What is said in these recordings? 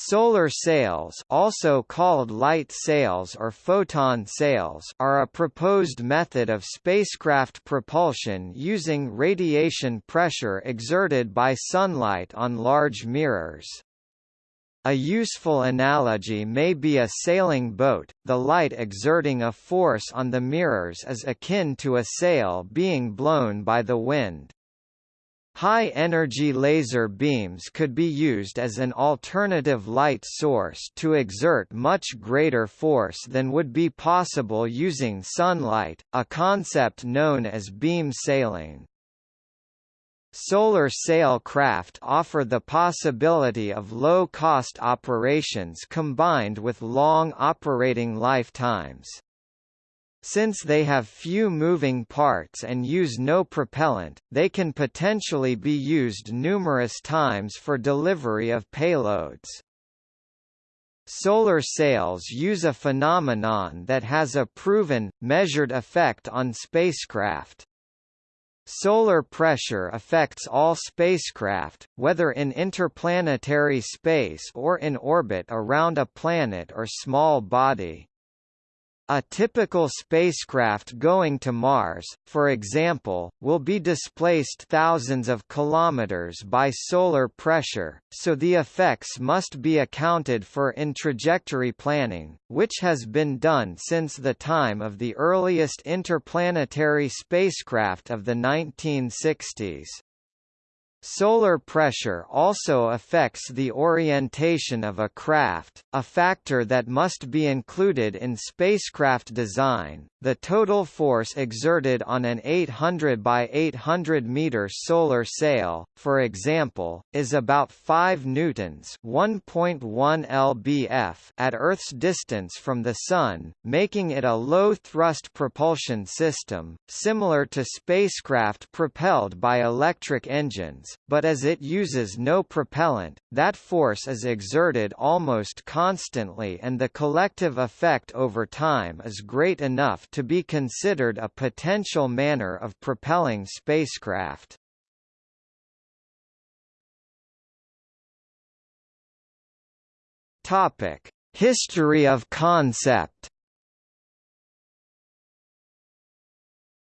Solar sails also called light sails or photon sails are a proposed method of spacecraft propulsion using radiation pressure exerted by sunlight on large mirrors. A useful analogy may be a sailing boat, the light exerting a force on the mirrors is akin to a sail being blown by the wind. High-energy laser beams could be used as an alternative light source to exert much greater force than would be possible using sunlight, a concept known as beam sailing. Solar sail craft offer the possibility of low-cost operations combined with long operating lifetimes. Since they have few moving parts and use no propellant, they can potentially be used numerous times for delivery of payloads. Solar sails use a phenomenon that has a proven, measured effect on spacecraft. Solar pressure affects all spacecraft, whether in interplanetary space or in orbit around a planet or small body. A typical spacecraft going to Mars, for example, will be displaced thousands of kilometers by solar pressure, so the effects must be accounted for in trajectory planning, which has been done since the time of the earliest interplanetary spacecraft of the 1960s. Solar pressure also affects the orientation of a craft, a factor that must be included in spacecraft design. The total force exerted on an 800 by 800 meter solar sail, for example, is about 5 newtons, 1.1 lbf at Earth's distance from the sun, making it a low-thrust propulsion system, similar to spacecraft propelled by electric engines but as it uses no propellant, that force is exerted almost constantly and the collective effect over time is great enough to be considered a potential manner of propelling spacecraft. Topic: History of concept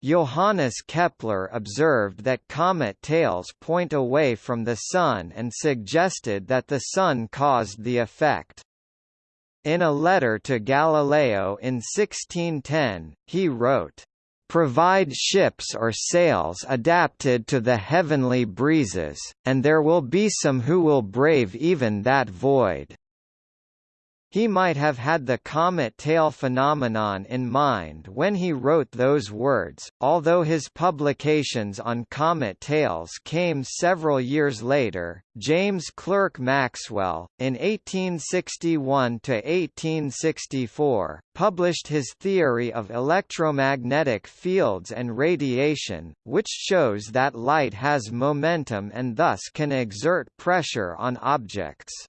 Johannes Kepler observed that comet tails point away from the Sun and suggested that the Sun caused the effect. In a letter to Galileo in 1610, he wrote, "...provide ships or sails adapted to the heavenly breezes, and there will be some who will brave even that void." He might have had the comet tail phenomenon in mind when he wrote those words, although his publications on comet tails came several years later. James Clerk Maxwell, in 1861 to 1864, published his theory of electromagnetic fields and radiation, which shows that light has momentum and thus can exert pressure on objects.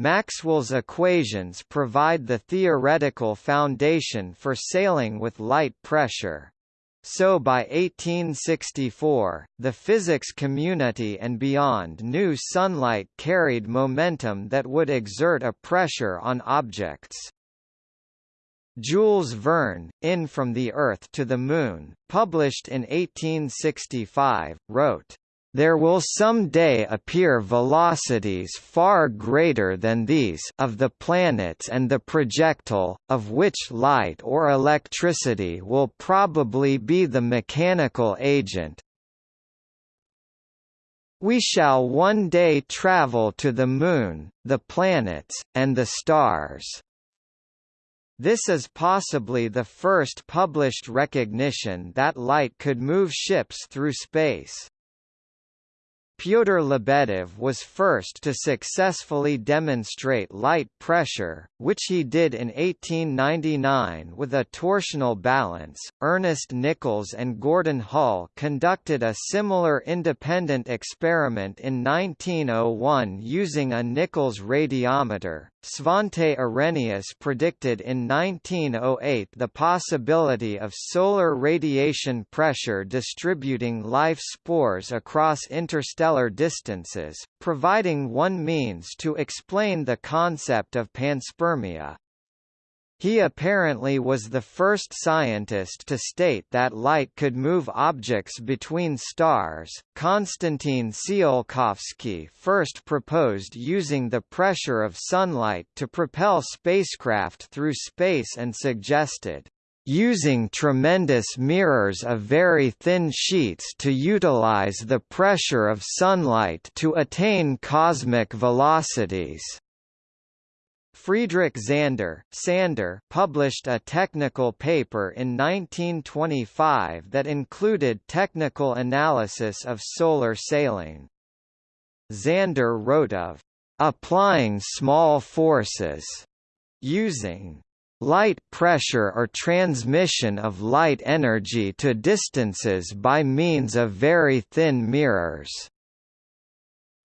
Maxwell's equations provide the theoretical foundation for sailing with light pressure. So by 1864, the physics community and beyond knew sunlight carried momentum that would exert a pressure on objects. Jules Verne, in From the Earth to the Moon, published in 1865, wrote, there will some day appear velocities far greater than these of the planets and the projectile, of which light or electricity will probably be the mechanical agent. We shall one day travel to the Moon, the planets, and the stars. This is possibly the first published recognition that light could move ships through space. Pyotr Lebedev was first to successfully demonstrate light pressure, which he did in 1899 with a torsional balance. Ernest Nichols and Gordon Hull conducted a similar independent experiment in 1901 using a Nichols radiometer, Svante Arrhenius predicted in 1908 the possibility of solar radiation pressure distributing life spores across interstellar distances, providing one means to explain the concept of panspermia. He apparently was the first scientist to state that light could move objects between stars. Konstantin Tsiolkovsky first proposed using the pressure of sunlight to propel spacecraft through space and suggested using tremendous mirrors of very thin sheets to utilize the pressure of sunlight to attain cosmic velocities. Friedrich Zander, Tsander published a technical paper in 1925 that included technical analysis of solar sailing. Zander wrote of applying small forces using light pressure or transmission of light energy to distances by means of very thin mirrors.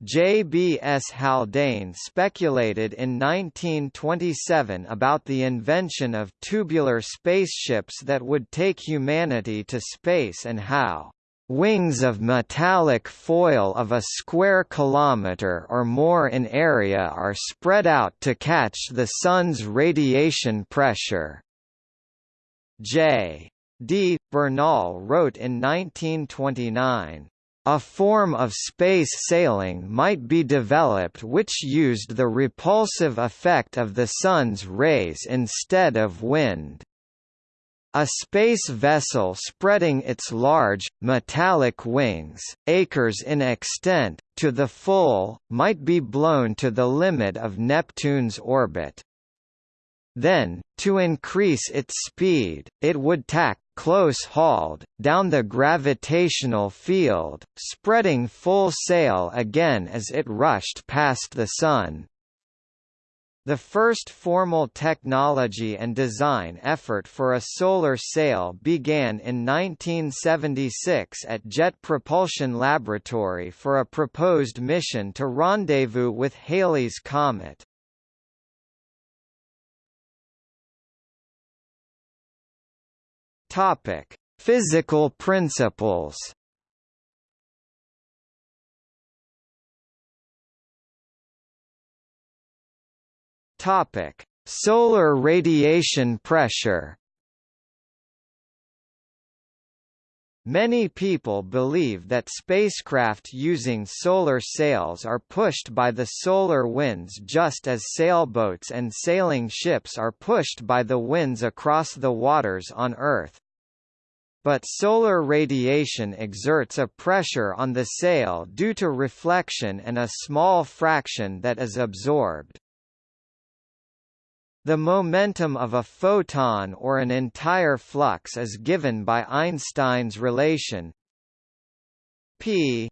J. B. S. Haldane speculated in 1927 about the invention of tubular spaceships that would take humanity to space and how wings of metallic foil of a square kilometer or more in area are spread out to catch the Sun's radiation pressure. J. D. Bernal wrote in 1929, a form of space sailing might be developed which used the repulsive effect of the Sun's rays instead of wind. A space vessel spreading its large, metallic wings, acres in extent, to the full, might be blown to the limit of Neptune's orbit. Then, to increase its speed, it would tack close-hauled, down the gravitational field, spreading full sail again as it rushed past the Sun. The first formal technology and design effort for a solar sail began in 1976 at Jet Propulsion Laboratory for a proposed mission to rendezvous with Halley's Comet. Topic: Physical principles. Topic: Solar radiation pressure. Many people believe that spacecraft using solar sails are pushed by the solar winds just as sailboats and sailing ships are pushed by the winds across the waters on Earth. But solar radiation exerts a pressure on the sail due to reflection and a small fraction that is absorbed. The momentum of a photon or an entire flux is given by Einstein's relation p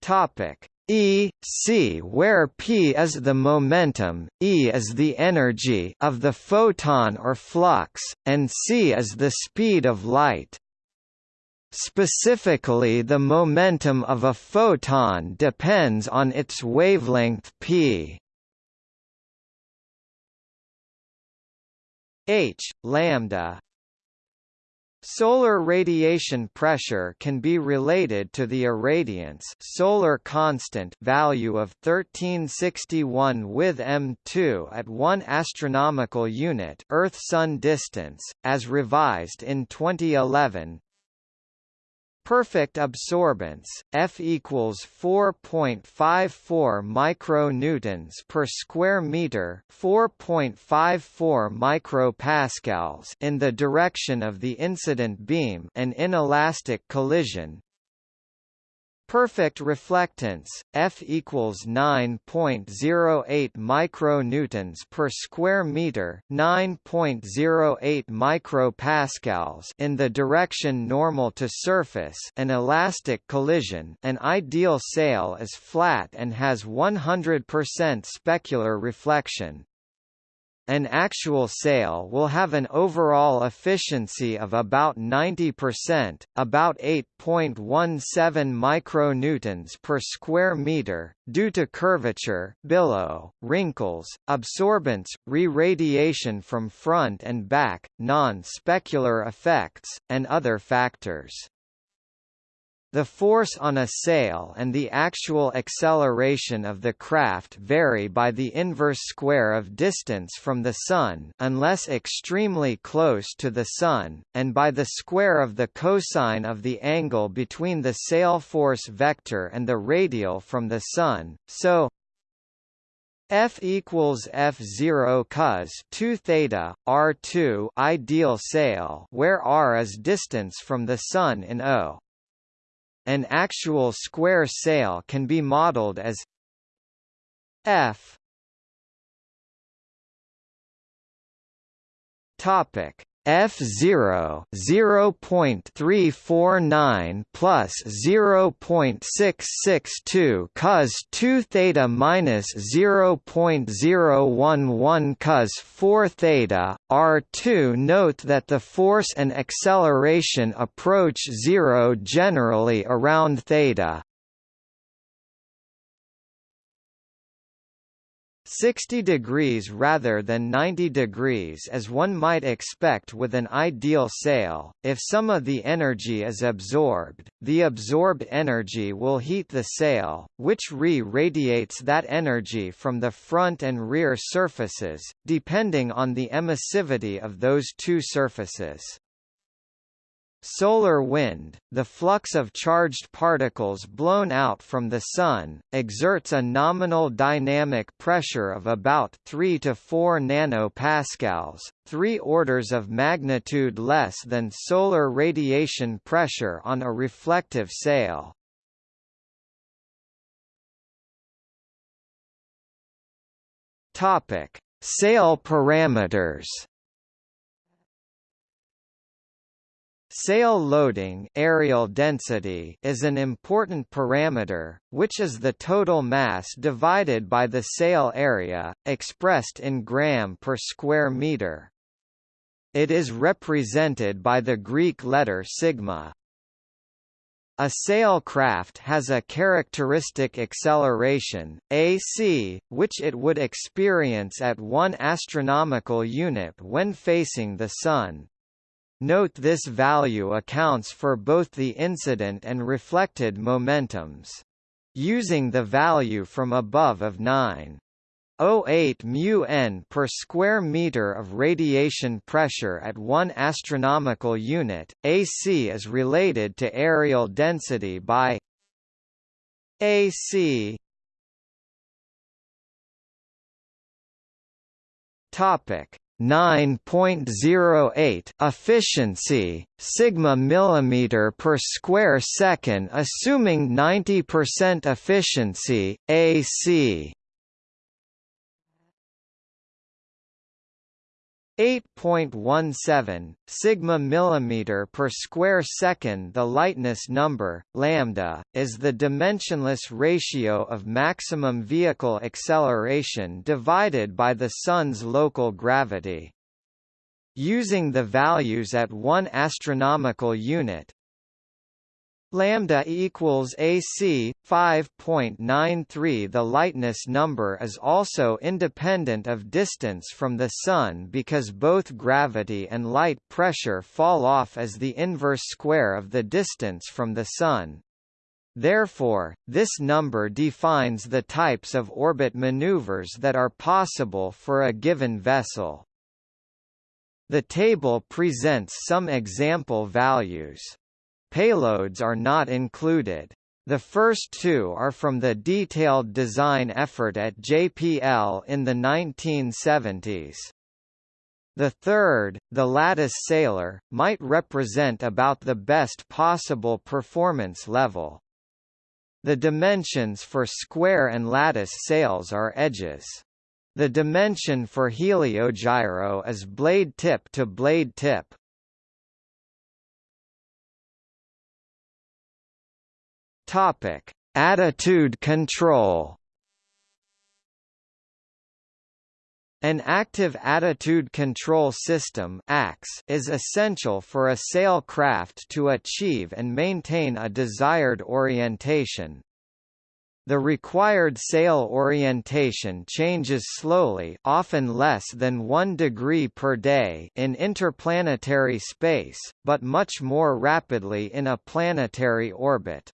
topic E c where p is the momentum, E is the energy of the photon or flux, and c is the speed of light. Specifically the momentum of a photon depends on its wavelength p. h lambda Solar radiation pressure can be related to the irradiance solar constant value of 1361 with m2 at 1 astronomical unit Earth-Sun distance, as revised in 2011, Perfect absorbance, F equals 4.54 micronewtons per square meter, 4.54 micropascals in the direction of the incident beam, an inelastic collision, Perfect reflectance, F equals 9.08 micronewtons per square meter, 9.08 micropascals in the direction normal to surface. An elastic collision, an ideal sail is flat and has 100% specular reflection. An actual sail will have an overall efficiency of about 90%, about 8.17 micronewtons per square meter, due to curvature, billow, wrinkles, absorbance, re-radiation from front and back, non-specular effects, and other factors. The force on a sail and the actual acceleration of the craft vary by the inverse square of distance from the Sun unless extremely close to the Sun, and by the square of the cosine of the angle between the sail force vector and the radial from the Sun, so F equals F zero cos two theta R two ideal sail where R is distance from the Sun in O. An actual square sail can be modeled as f. Topic F0 0.349 plus 0.662 cos 2 theta minus 0.011 cos 4 theta R2 note that the force and acceleration approach zero generally around theta 60 degrees rather than 90 degrees as one might expect with an ideal sail. If some of the energy is absorbed, the absorbed energy will heat the sail, which re-radiates that energy from the front and rear surfaces, depending on the emissivity of those two surfaces. Solar wind, the flux of charged particles blown out from the Sun, exerts a nominal dynamic pressure of about 3 to 4 nanopascals, three orders of magnitude less than solar radiation pressure on a reflective sail. Sail parameters Sail loading areal density is an important parameter, which is the total mass divided by the sail area, expressed in gram per square meter. It is represented by the Greek letter sigma. A sail craft has a characteristic acceleration, ac, which it would experience at 1 astronomical unit when facing the Sun. Note this value accounts for both the incident and reflected momentums. Using the value from above of 9.08 mu n per square meter of radiation pressure at 1 astronomical unit, AC is related to areal density by AC topic 9.08 efficiency sigma millimeter per square second assuming 90% efficiency AC 8.17 sigma millimeter per square second the lightness number lambda is the dimensionless ratio of maximum vehicle acceleration divided by the sun's local gravity. Using the values at 1 astronomical unit lambda equals AC 5.93 the lightness number is also independent of distance from the sun because both gravity and light pressure fall off as the inverse square of the distance from the sun Therefore, this number defines the types of orbit maneuvers that are possible for a given vessel. The table presents some example values. Payloads are not included. The first two are from the detailed design effort at JPL in the 1970s. The third, the lattice sailor, might represent about the best possible performance level. The dimensions for square and lattice sails are edges. The dimension for heliogyro is blade tip to blade tip. Topic: Attitude control. An active attitude control system is essential for a sail craft to achieve and maintain a desired orientation. The required sail orientation changes slowly often less than 1 degree per day in interplanetary space, but much more rapidly in a planetary orbit.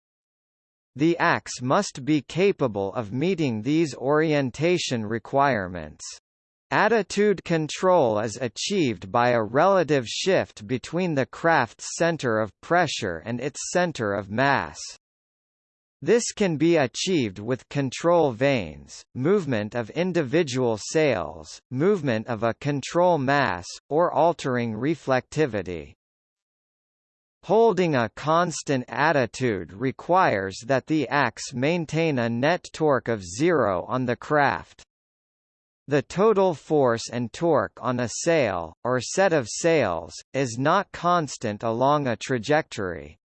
The ACS must be capable of meeting these orientation requirements. Attitude control is achieved by a relative shift between the craft's center of pressure and its center of mass. This can be achieved with control vanes, movement of individual sails, movement of a control mass, or altering reflectivity. Holding a constant attitude requires that the ACS maintain a net torque of zero on the craft. The total force and torque on a sail, or set of sails, is not constant along a trajectory.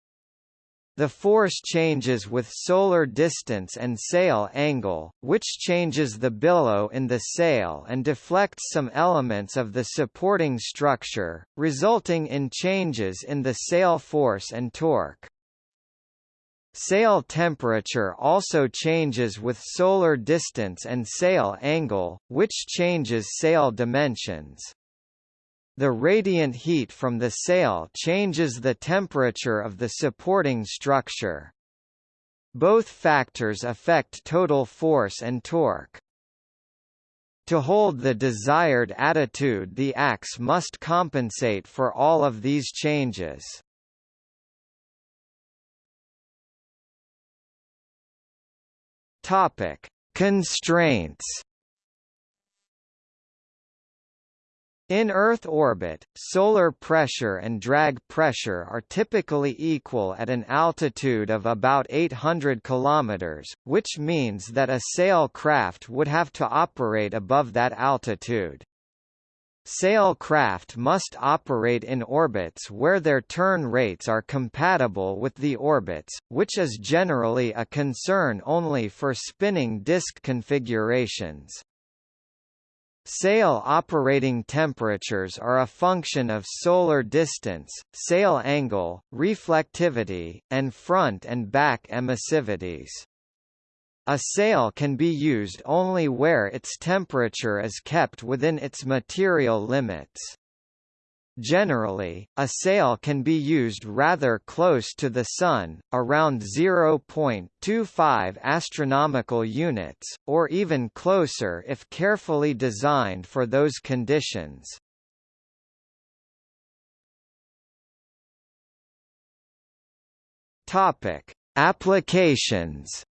The force changes with solar distance and sail angle, which changes the billow in the sail and deflects some elements of the supporting structure, resulting in changes in the sail force and torque. Sail temperature also changes with solar distance and sail angle, which changes sail dimensions. The radiant heat from the sail changes the temperature of the supporting structure. Both factors affect total force and torque. To hold the desired attitude the ACS must compensate for all of these changes. Topic: Constraints. In Earth orbit, solar pressure and drag pressure are typically equal at an altitude of about 800 km, which means that a sail craft would have to operate above that altitude. Sail craft must operate in orbits where their turn rates are compatible with the orbits, which is generally a concern only for spinning disk configurations. Sail operating temperatures are a function of solar distance, sail angle, reflectivity, and front and back emissivities. A sail can be used only where its temperature is kept within its material limits. Generally, a sail can be used rather close to the Sun, around 0.25 astronomical units, or even closer if carefully designed for those conditions. Topic: Applications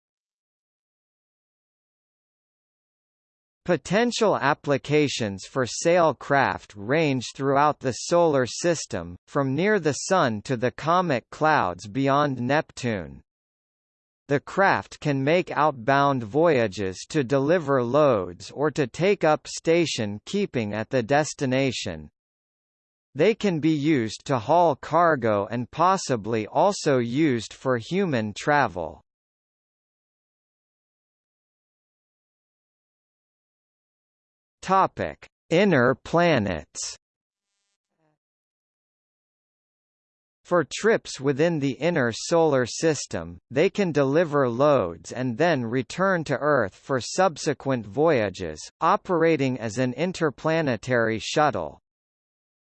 Potential applications for sail craft range throughout the Solar System, from near the Sun to the comet clouds beyond Neptune. The craft can make outbound voyages to deliver loads or to take up station keeping at the destination. They can be used to haul cargo and possibly also used for human travel. Topic: Inner planets. For trips within the inner solar system, they can deliver loads and then return to Earth for subsequent voyages, operating as an interplanetary shuttle.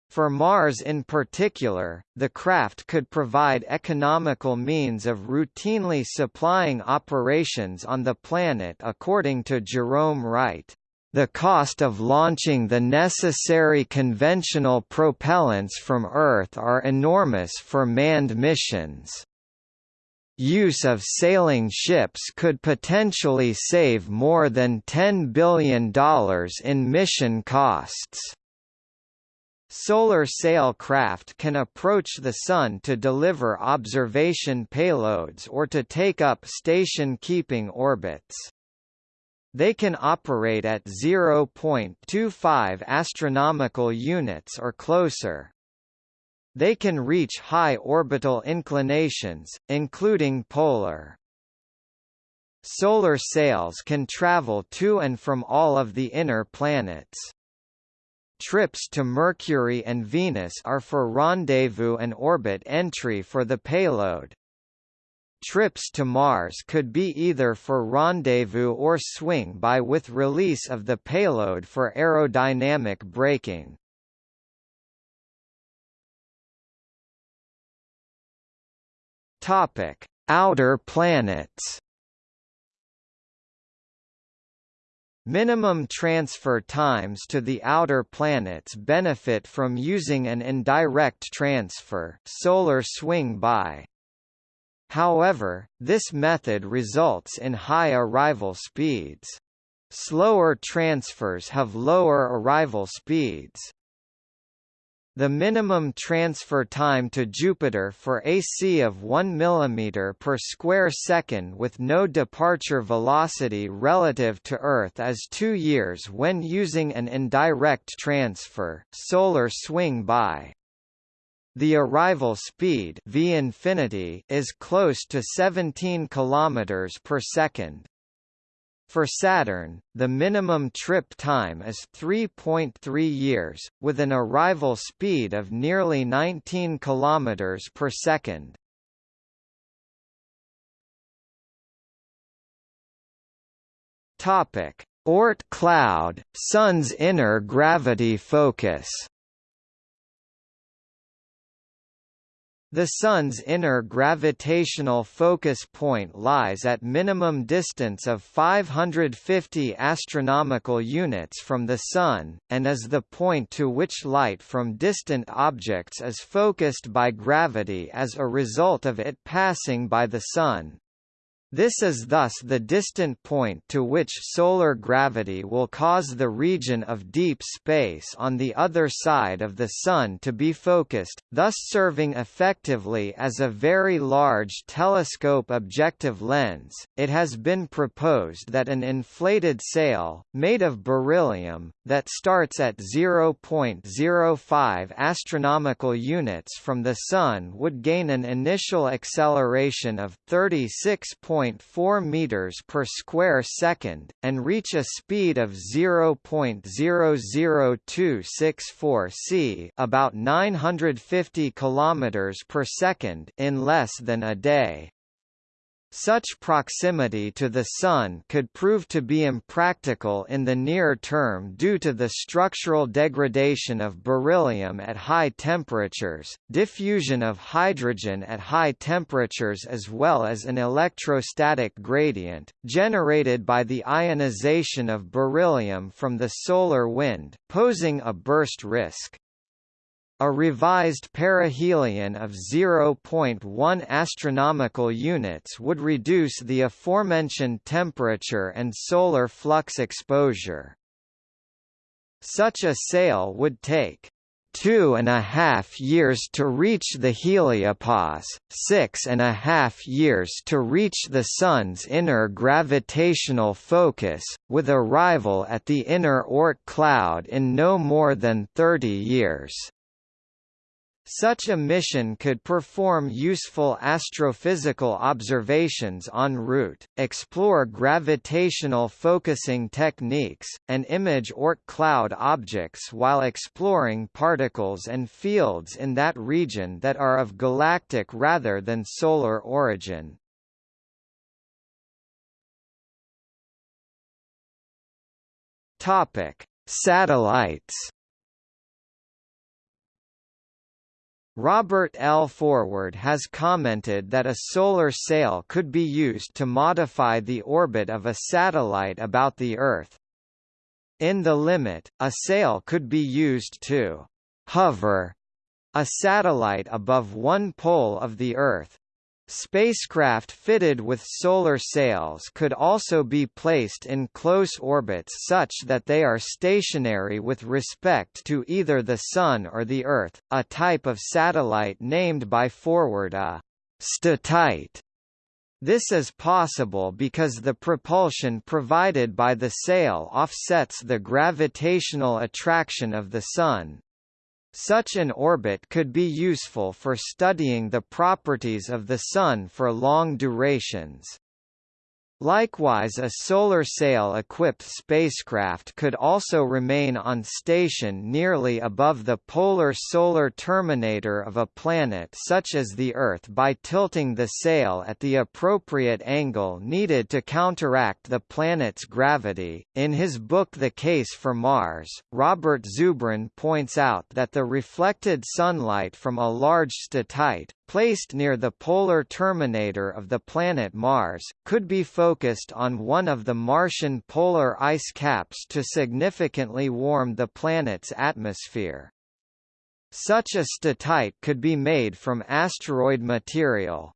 For Mars in particular, the craft could provide economical means of routinely supplying operations on the planet according to Jerome Wright. The cost of launching the necessary conventional propellants from Earth are enormous for manned missions. Use of sailing ships could potentially save more than $10 billion in mission costs. Solar sail craft can approach the Sun to deliver observation payloads or to take up station-keeping orbits. They can operate at 0.25 astronomical units or closer. They can reach high orbital inclinations, including polar. Solar sails can travel to and from all of the inner planets. trips to Mercury and Venus are for rendezvous and orbit entry for the payload. Trips to Mars could be either for rendezvous or swing by with release of the payload for aerodynamic braking. Topic: Outer planets. Minimum transfer times to the outer planets benefit from using an indirect transfer solar swing by. However, this method results in high arrival speeds. Slower transfers have lower arrival speeds. The minimum transfer time to Jupiter for AC of 1 mm per square second with no departure velocity relative to Earth is 2 years when using an indirect transfer solar swing by. The arrival speed v infinity is close to 17 km per second. For Saturn, the minimum trip time is 3.3 years, with an arrival speed of nearly 19 km per second. Topic: Oort cloud, Sun's inner gravity focus. The Sun's inner gravitational focus point lies at minimum distance of 550 astronomical units from the Sun, and is the point to which light from distant objects is focused by gravity as a result of it passing by the Sun. This is thus the distant point to which solar gravity will cause the region of deep space on the other side of the Sun to be focused, thus serving effectively as a very large telescope objective lens. It has been proposed that an inflated sail, made of beryllium, that starts at 0.05 astronomical units from the Sun would gain an initial acceleration of 36. 0.4 meters per square second and reach a speed of 0.00264 c, about 950 kilometers per second in less than a day. Such proximity to the Sun could prove to be impractical in the near term due to the structural degradation of beryllium at high temperatures, diffusion of hydrogen at high temperatures as well as an electrostatic gradient, generated by the ionization of beryllium from the solar wind, posing a burst risk. A revised perihelion of 0.1 astronomical units would reduce the aforementioned temperature and solar flux exposure. Such a sail would take two and a half years to reach the heliopause, six and a half years to reach the Sun's inner gravitational focus, with arrival at the inner Oort cloud in no more than 30 years. Such a mission could perform useful astrophysical observations en route, explore gravitational focusing techniques, and image Oort cloud objects while exploring particles and fields in that region that are of galactic rather than solar origin. Topic: Satellites Robert L. Forward has commented that a solar sail could be used to modify the orbit of a satellite about the Earth. In the limit, a sail could be used to hover a satellite above one pole of the Earth, Spacecraft fitted with solar sails could also be placed in close orbits such that they are stationary with respect to either the Sun or the Earth, a type of satellite named by Forward a statite. This is possible because the propulsion provided by the sail offsets the gravitational attraction of the Sun. Such an orbit could be useful for studying the properties of the Sun for long durations. Likewise a solar sail-equipped spacecraft could also remain on station nearly above the polar solar terminator of a planet such as the Earth by tilting the sail at the appropriate angle needed to counteract the planet's gravity. In his book The Case for Mars, Robert Zubrin points out that the reflected sunlight from a large statite, placed near the polar terminator of the planet Mars, could be focused on one of the Martian polar ice caps to significantly warm the planet's atmosphere. Such a statite could be made from asteroid material.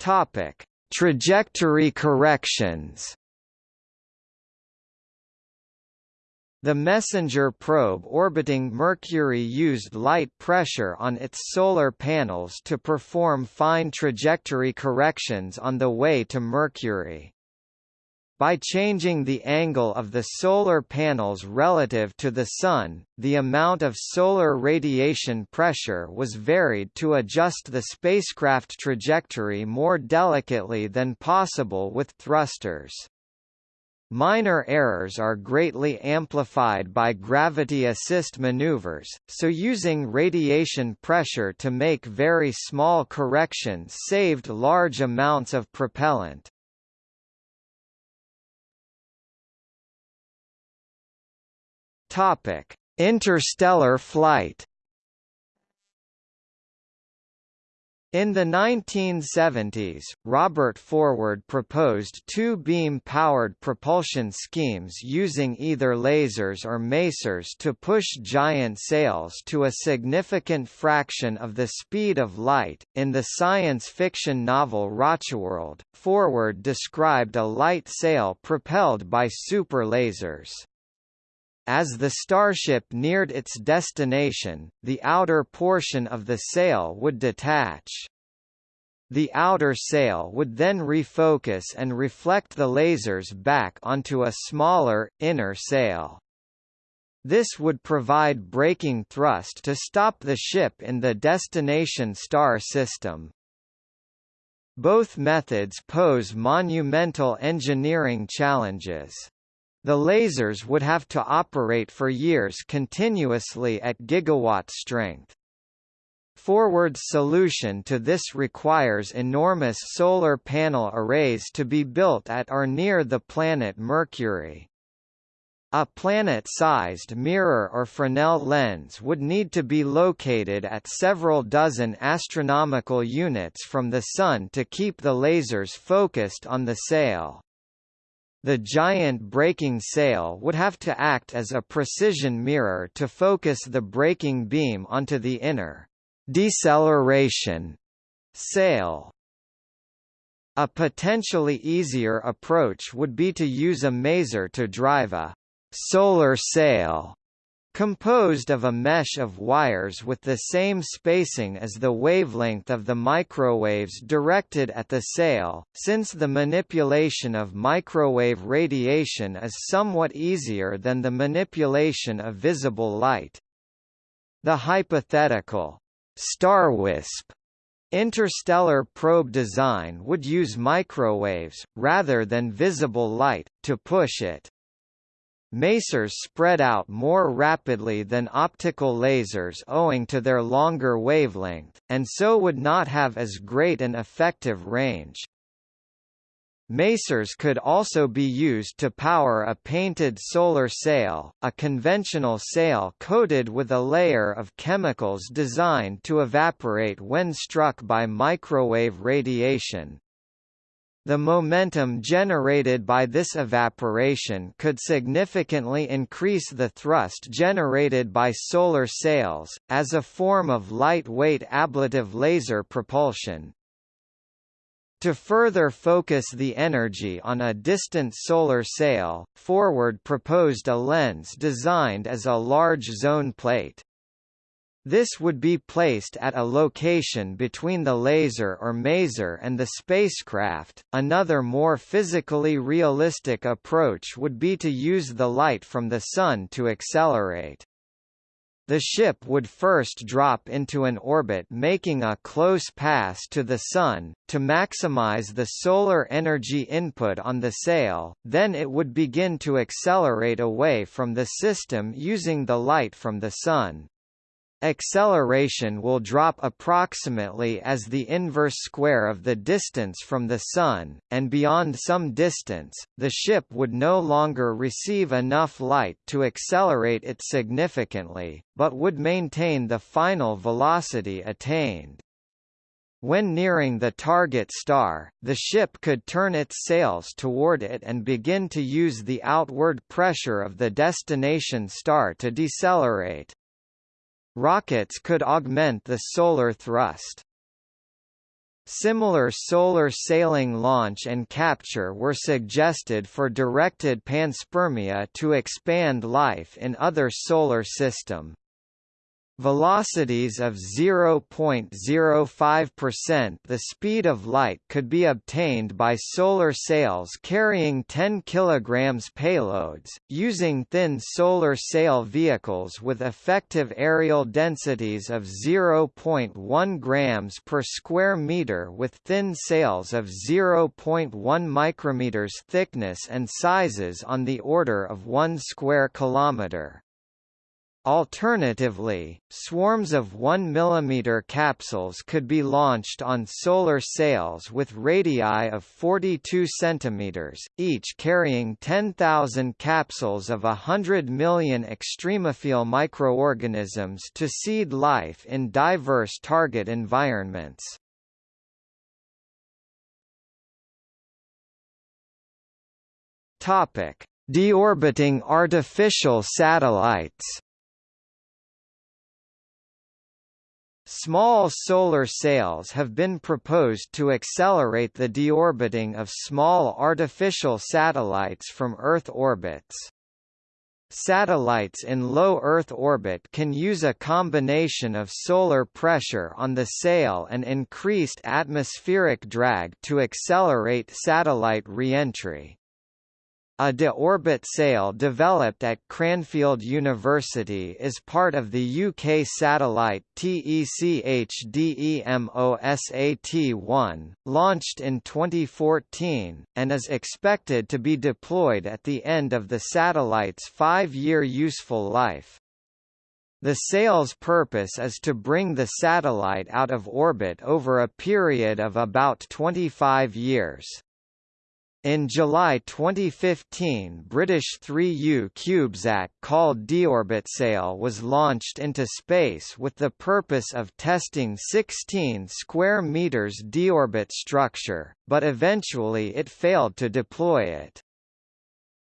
Topic: Trajectory corrections. The MESSENGER probe orbiting Mercury used light pressure on its solar panels to perform fine trajectory corrections on the way to Mercury. By changing the angle of the solar panels relative to the Sun, the amount of solar radiation pressure was varied to adjust the spacecraft trajectory more delicately than possible with thrusters. Minor errors are greatly amplified by gravity assist maneuvers, so using radiation pressure to make very small corrections saved large amounts of propellant. Topic: Interstellar flight In the 1970s, Robert Forward proposed two beam-powered propulsion schemes using either lasers or masers to push giant sails to a significant fraction of the speed of light. In the science fiction novel Rocheworld, Forward described a light sail propelled by super lasers. As the starship neared its destination, the outer portion of the sail would detach. The outer sail would then refocus and reflect the lasers back onto a smaller, inner sail. This would provide braking thrust to stop the ship in the destination star system. Both methods pose monumental engineering challenges. The lasers would have to operate for years continuously at gigawatt strength. Forward's solution to this requires enormous solar panel arrays to be built at or near the planet Mercury. A planet-sized mirror or Fresnel lens would need to be located at several dozen astronomical units from the Sun to keep the lasers focused on the sail. The giant braking sail would have to act as a precision mirror to focus the braking beam onto the inner deceleration sail. A potentially easier approach would be to use a maser to drive a solar sail Composed of a mesh of wires with the same spacing as the wavelength of the microwaves directed at the sail, since the manipulation of microwave radiation is somewhat easier than the manipulation of visible light. The hypothetical StarWisp interstellar probe design would use microwaves, rather than visible light, to push it. Masers spread out more rapidly than optical lasers owing to their longer wavelength, and so would not have as great an effective range. Masers could also be used to power a painted solar sail, a conventional sail coated with a layer of chemicals designed to evaporate when struck by microwave radiation. The momentum generated by this evaporation could significantly increase the thrust generated by solar sails, as a form of lightweight ablative laser propulsion. To further focus the energy on a distant solar sail, Forward proposed a lens designed as a large zone plate. This would be placed at a location between the laser or maser and the spacecraft. Another more physically realistic approach would be to use the light from the Sun to accelerate. the ship would first drop into an orbit making a close pass to the Sun, to maximize the solar energy input on the sail, then it would begin to accelerate away from the system using the light from the Sun. Acceleration will drop approximately as the inverse square of the distance from the Sun, and beyond some distance, the ship would no longer receive enough light to accelerate it significantly, but would maintain the final velocity attained. When nearing the target star, the ship could turn its sails toward it and begin to use the outward pressure of the destination star to decelerate. Rockets could augment the solar thrust. Similar solar sailing launch and capture were suggested for directed panspermia to expand life in other solar system. Velocities of 0.05% The speed of light could be obtained by solar sails carrying 10 kg payloads, using thin solar sail vehicles with effective areal densities of 0.1 grams per square meter with thin sails of 0.1 micrometers thickness and sizes on the order of 1 square kilometer. Alternatively, swarms of 1 mm capsules could be launched on solar sails with radii of 42 cm, each carrying 10,000 capsules of 100 million extremophile microorganisms to seed life in diverse target environments. Deorbiting artificial satellites Small solar sails have been proposed to accelerate the deorbiting of small artificial satellites from Earth orbits. Satellites in low Earth orbit can use a combination of solar pressure on the sail and increased atmospheric drag to accelerate satellite reentry. A de-orbit sail developed at Cranfield University is part of the UK satellite TECHDEMOSAT-1, launched in 2014, and is expected to be deployed at the end of the satellite's five-year useful life. The sail's purpose is to bring the satellite out of orbit over a period of about 25 years. In July 2015 British 3U CubeSat called Deorbitsail was launched into space with the purpose of testing 16 square meters deorbit structure, but eventually it failed to deploy it.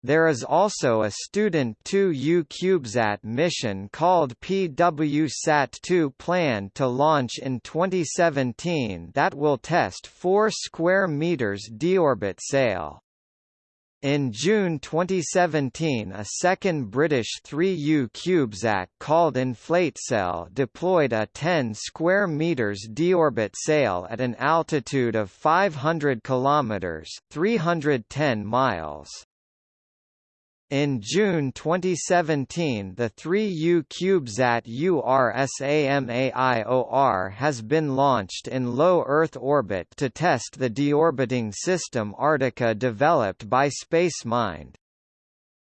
There is also a Student 2U CubeSat mission called PWSat-2 planned to launch in 2017 that will test 4 square meters deorbit sail. In June 2017 a second British 3U CubeSat called InflateSail deployed a 10 square meters deorbit sail at an altitude of 500 kilometers, 310 miles. In June 2017 the 3U CubeSat URSAMAIOR has been launched in low Earth orbit to test the deorbiting system Arctica developed by SpaceMind.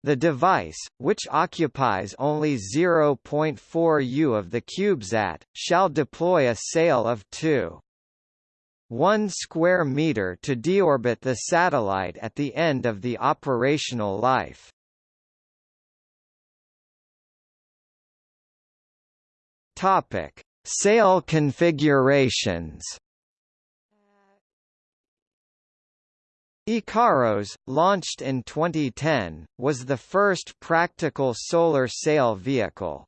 The device, which occupies only 0.4 U of the CubeSat, shall deploy a sail of 2. 1 square meter to deorbit the satellite at the end of the operational life. Topic: Sail configurations. IKAROS, launched in 2010, was the first practical solar sail vehicle.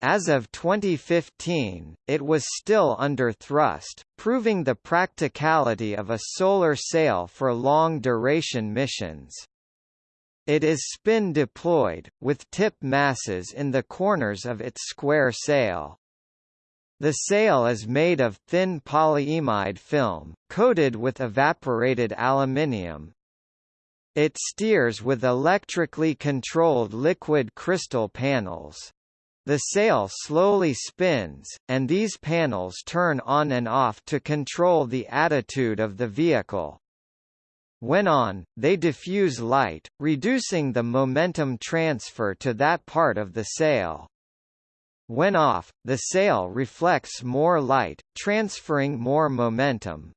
As of 2015, it was still under thrust, proving the practicality of a solar sail for long-duration missions. It is spin-deployed, with tip masses in the corners of its square sail. The sail is made of thin polyimide film, coated with evaporated aluminium. It steers with electrically controlled liquid crystal panels. The sail slowly spins, and these panels turn on and off to control the attitude of the vehicle. When on, they diffuse light, reducing the momentum transfer to that part of the sail. When off, the sail reflects more light, transferring more momentum.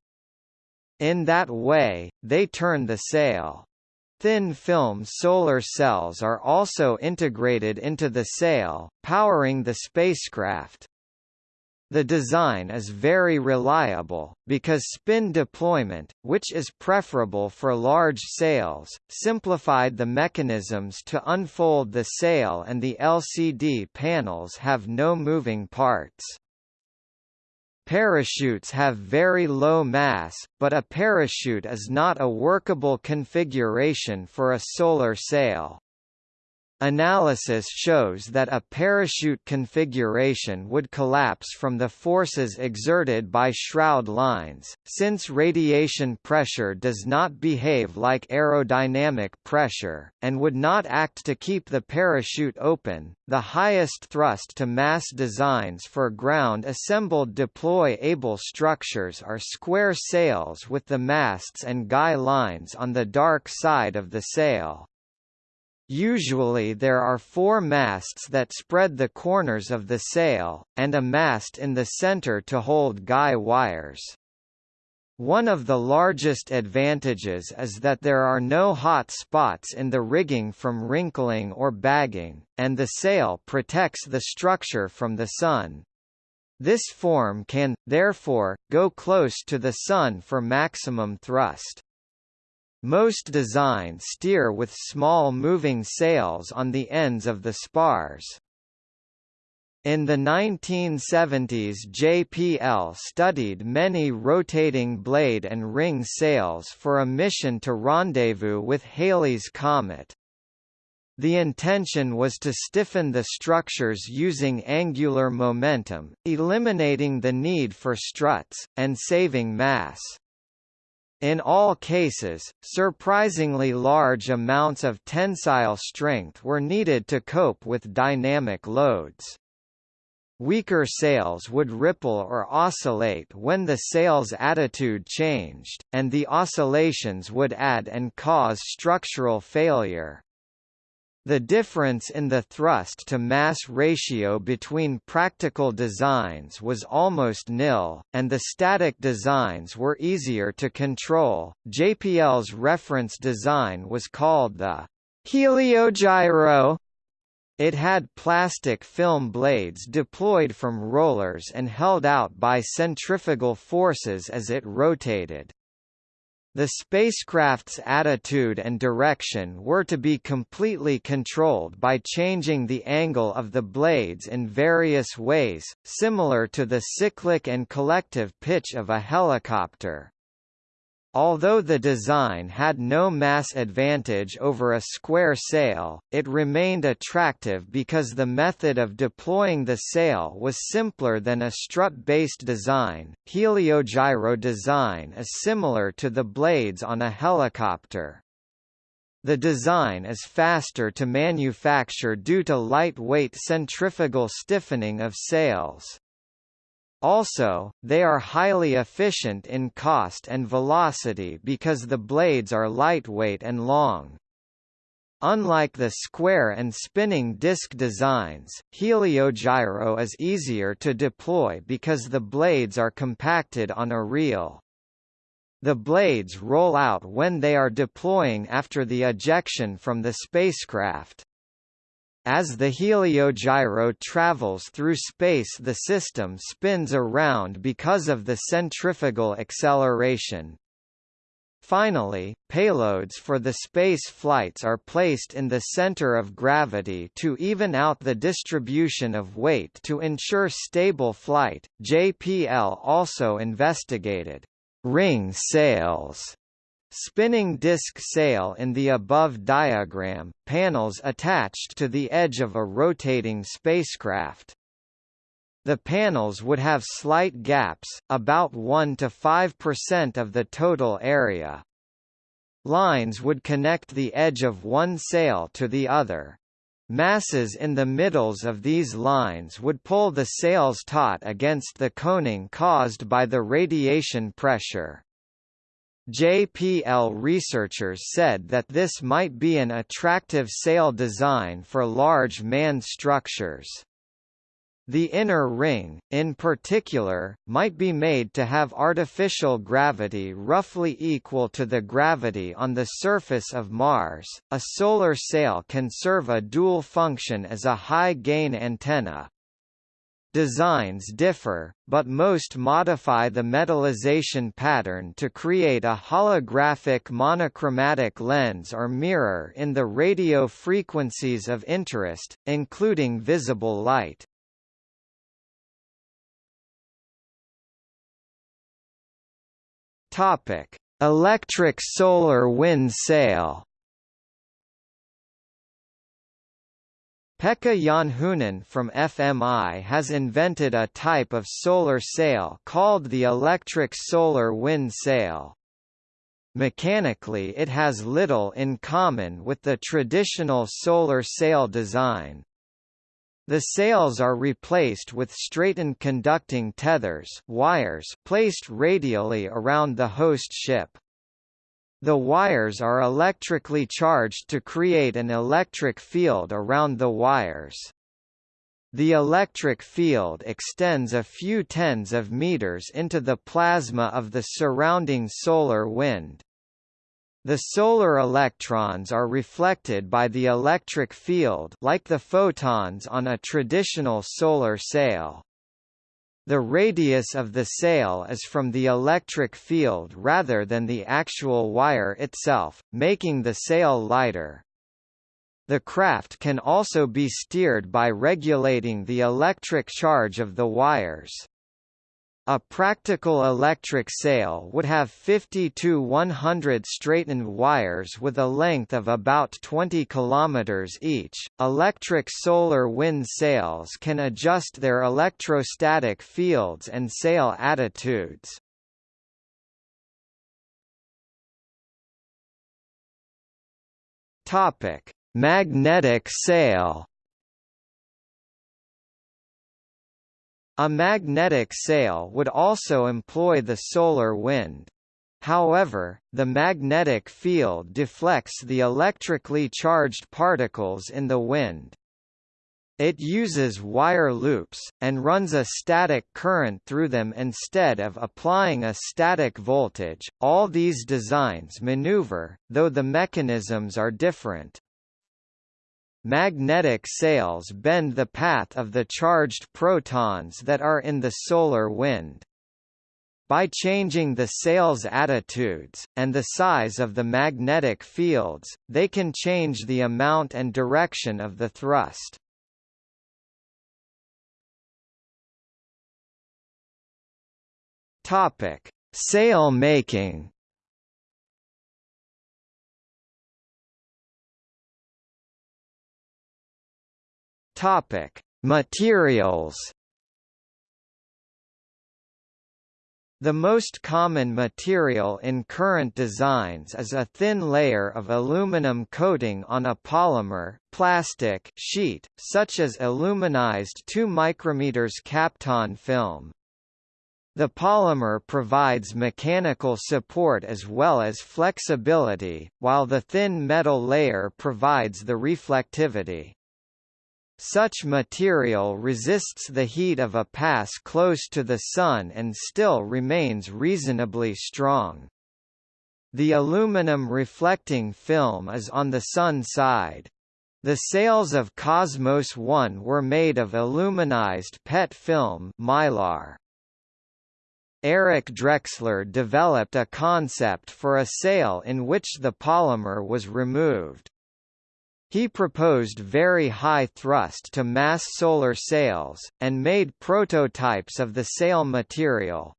In that way, they turn the sail. Thin film solar cells are also integrated into the sail, powering the spacecraft. The design is very reliable, because spin deployment, which is preferable for large sails, simplified the mechanisms to unfold the sail and the LCD panels have no moving parts. Parachutes have very low mass, but a parachute is not a workable configuration for a solar sail. Analysis shows that a parachute configuration would collapse from the forces exerted by shroud lines, since radiation pressure does not behave like aerodynamic pressure, and would not act to keep the parachute open. The highest thrust to mass designs for ground assembled deploy able structures are square sails with the masts and guy lines on the dark side of the sail. Usually there are four masts that spread the corners of the sail, and a mast in the center to hold guy wires. One of the largest advantages is that there are no hot spots in the rigging from wrinkling or bagging, and the sail protects the structure from the sun. This form can, therefore, go close to the sun for maximum thrust. Most designs steer with small moving sails on the ends of the spars. In the 1970s JPL studied many rotating blade and ring sails for a mission to rendezvous with Halley's Comet. The intention was to stiffen the structures using angular momentum, eliminating the need for struts, and saving mass. In all cases, surprisingly large amounts of tensile strength were needed to cope with dynamic loads. Weaker sails would ripple or oscillate when the sail's attitude changed, and the oscillations would add and cause structural failure. The difference in the thrust-to-mass ratio between practical designs was almost nil, and the static designs were easier to control. JPL's reference design was called the Heliogyro. It had plastic film blades deployed from rollers and held out by centrifugal forces as it rotated. The spacecraft's attitude and direction were to be completely controlled by changing the angle of the blades in various ways, similar to the cyclic and collective pitch of a helicopter. Although the design had no mass advantage over a square sail, it remained attractive because the method of deploying the sail was simpler than a strut-based design. Heliogyro design is similar to the blades on a helicopter. The design is faster to manufacture due to lightweight centrifugal stiffening of sails. Also, they are highly efficient in cost and velocity because the blades are lightweight and long. Unlike the square and spinning disc designs, Heliogyro is easier to deploy because the blades are compacted on a reel. The blades roll out when they are deploying after the ejection from the spacecraft. As the heliogyro travels through space the system spins around because of the centrifugal acceleration. Finally, payloads for the space flights are placed in the center of gravity to even out the distribution of weight to ensure stable flight. JPL also investigated ring sails Spinning disk sail in the above diagram, panels attached to the edge of a rotating spacecraft. The panels would have slight gaps, about 1 to 5% of the total area. Lines would connect the edge of one sail to the other. masses in the middles of these lines would pull the sails taut against the coning caused by the radiation pressure. JPL researchers said that this might be an attractive sail design for large manned structures. The inner ring, in particular, might be made to have artificial gravity roughly equal to the gravity on the surface of Mars. A solar sail can serve a dual function as a high-gain antenna. Designs differ, but most modify the metallization pattern to create a holographic monochromatic lens or mirror in the radio frequencies of interest, including visible light. Electric solar wind sail. Pekka Janhunen from FMI has invented a type of solar sail called the electric solar wind sail. Mechanically it has little in common with the traditional solar sail design. The sails are replaced with straightened conducting tethers wires placed radially around the host ship. The wires are electrically charged to create an electric field around the wires. The electric field extends a few tens of meters into the plasma of the surrounding solar wind. The solar electrons are reflected by the electric field like the photons on a traditional solar sail. The radius of the sail is from the electric field rather than the actual wire itself, making the sail lighter. The craft can also be steered by regulating the electric charge of the wires. A practical electric sail would have 50 to 100 straightened wires with a length of about 20 km each. Electric solar wind sails can adjust their electrostatic fields and sail attitudes. Topic: Magnetic sail. A magnetic sail would also employ the solar wind. However, the magnetic field deflects the electrically charged particles in the wind. It uses wire loops, and runs a static current through them instead of applying a static voltage. All these designs maneuver, though the mechanisms are different. Magnetic sails bend the path of the charged protons that are in the solar wind. By changing the sail's attitudes, and the size of the magnetic fields, they can change the amount and direction of the thrust. Topic: Sail making. Topic: Materials. The most common material in current designs is a thin layer of aluminum coating on a polymer plastic sheet, such as aluminized 2 micrometers Kapton film. The polymer provides mechanical support as well as flexibility, while the thin metal layer provides the reflectivity. Such material resists the heat of a pass close to the Sun and still remains reasonably strong. The aluminum reflecting film is on the Sun side. The sails of Cosmos 1 were made of aluminized PET film mylar. Eric Drexler developed a concept for a sail in which the polymer was removed. He proposed very high thrust to mass solar sails, and made prototypes of the sail material.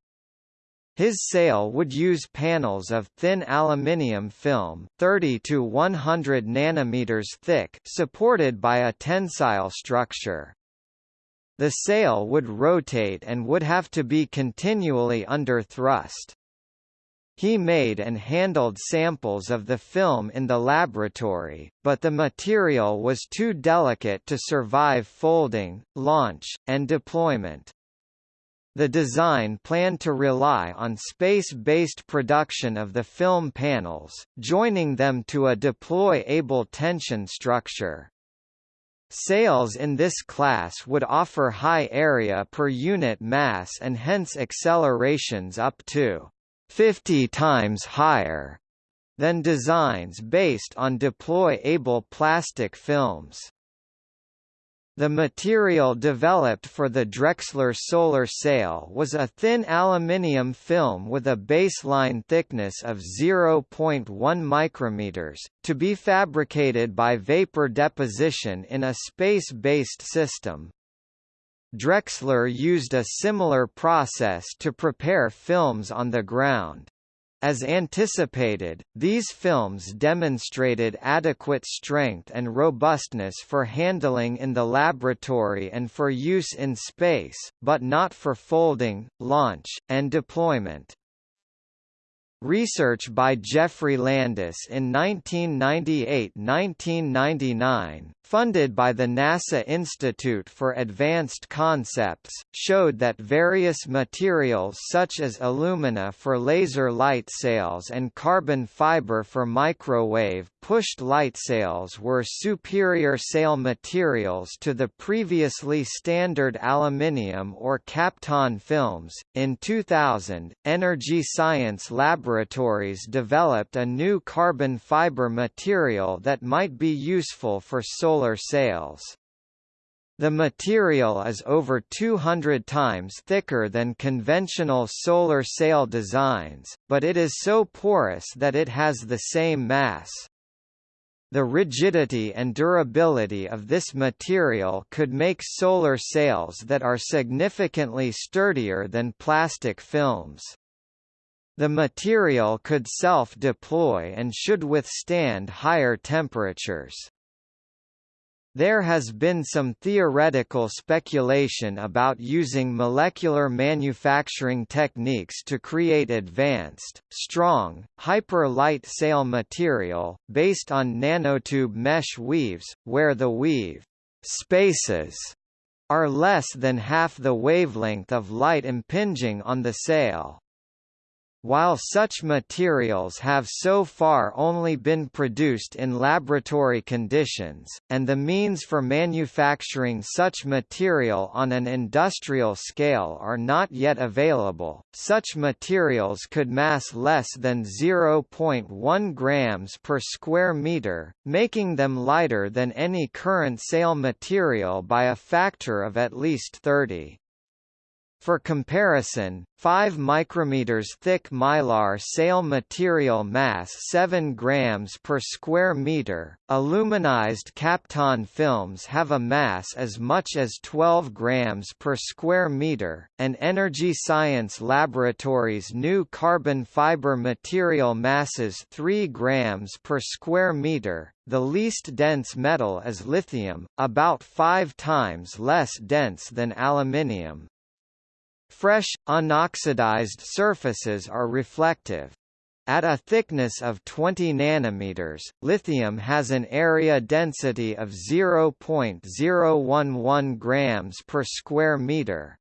His sail would use panels of thin aluminium film 30 to 100 nanometers thick supported by a tensile structure. The sail would rotate and would have to be continually under thrust. He made and handled samples of the film in the laboratory, but the material was too delicate to survive folding, launch, and deployment. The design planned to rely on space-based production of the film panels, joining them to a deploy-able tension structure. Sails in this class would offer high area per unit mass and hence accelerations up to 50 times higher than designs based on deploy-able plastic films. The material developed for the Drexler solar sail was a thin aluminium film with a baseline thickness of 0.1 micrometers, to be fabricated by vapor deposition in a space-based system. Drexler used a similar process to prepare films on the ground. As anticipated, these films demonstrated adequate strength and robustness for handling in the laboratory and for use in space, but not for folding, launch, and deployment. Research by Geoffrey Landis in 1998–1999, funded by the NASA Institute for Advanced Concepts, showed that various materials such as alumina for laser light sails and carbon fiber for microwave pushed light sails were superior sail materials to the previously standard aluminium or Kapton films. In 2000, Energy Science Laboratory laboratories developed a new carbon fiber material that might be useful for solar sails. The material is over 200 times thicker than conventional solar sail designs, but it is so porous that it has the same mass. The rigidity and durability of this material could make solar sails that are significantly sturdier than plastic films. The material could self-deploy and should withstand higher temperatures. There has been some theoretical speculation about using molecular manufacturing techniques to create advanced, strong, hyper-light sail material, based on nanotube mesh weaves, where the weave spaces are less than half the wavelength of light impinging on the sail. While such materials have so far only been produced in laboratory conditions, and the means for manufacturing such material on an industrial scale are not yet available, such materials could mass less than 0.1 grams per square meter, making them lighter than any current sail material by a factor of at least 30. For comparison, 5 micrometers thick mylar sail material mass 7 grams per square meter. Aluminized Kapton films have a mass as much as 12 grams per square meter, and Energy Science Laboratories' new carbon fiber material masses 3 grams per square meter. The least dense metal is lithium, about 5 times less dense than aluminium. Fresh, unoxidized surfaces are reflective. At a thickness of 20 nanometers, lithium has an area density of 0.011 grams per square meter.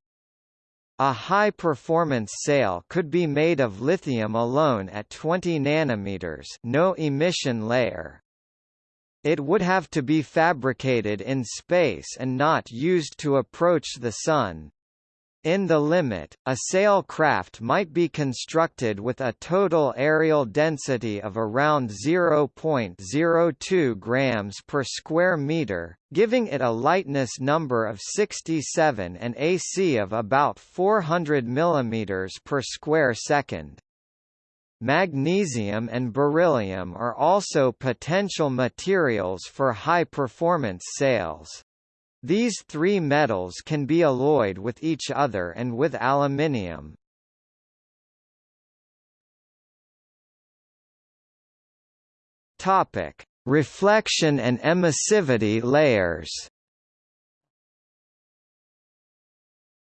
A high-performance sail could be made of lithium alone at 20 nanometers, no emission layer. It would have to be fabricated in space and not used to approach the Sun, in the limit, a sail craft might be constructed with a total areal density of around 0.02 grams per square meter, giving it a lightness number of 67 and AC of about 400 millimeters per square second. Magnesium and beryllium are also potential materials for high-performance sails. These three metals can be alloyed with each other and with aluminium. Topic: Reflection and emissivity layers.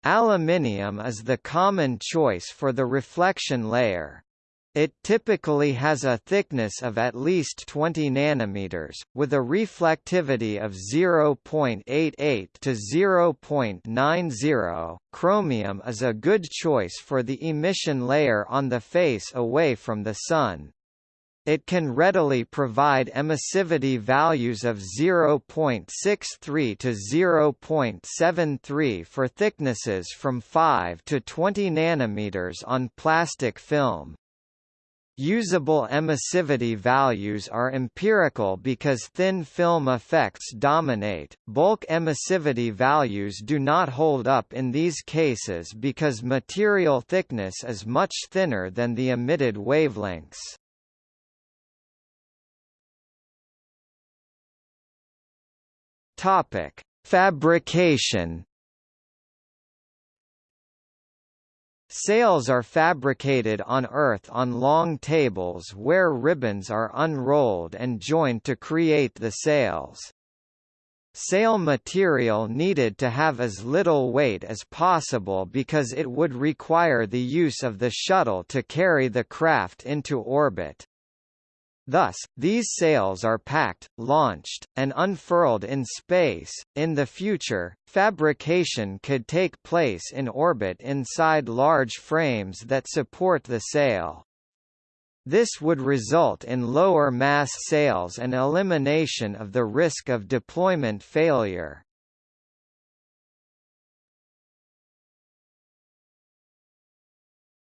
Aluminium is the common choice for the reflection layer. It typically has a thickness of at least 20 nanometers, with a reflectivity of 0.88 to 0.90. Chromium is a good choice for the emission layer on the face away from the sun. It can readily provide emissivity values of 0.63 to 0.73 for thicknesses from 5 to 20 nanometers on plastic film. Usable emissivity values are empirical because thin film effects dominate. Bulk emissivity values do not hold up in these cases because material thickness is much thinner than the emitted wavelengths. Topic: Fabrication. Sails are fabricated on earth on long tables where ribbons are unrolled and joined to create the sails. Sail material needed to have as little weight as possible because it would require the use of the shuttle to carry the craft into orbit. Thus, these sails are packed, launched, and unfurled in space. In the future, fabrication could take place in orbit inside large frames that support the sail. This would result in lower mass sails and elimination of the risk of deployment failure.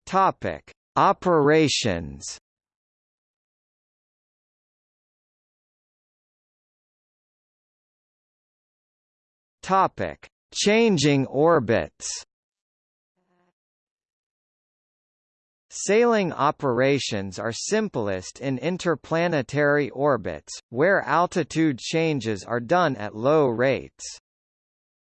Topic: Operations Topic: Changing orbits. Sailing operations are simplest in interplanetary orbits, where altitude changes are done at low rates.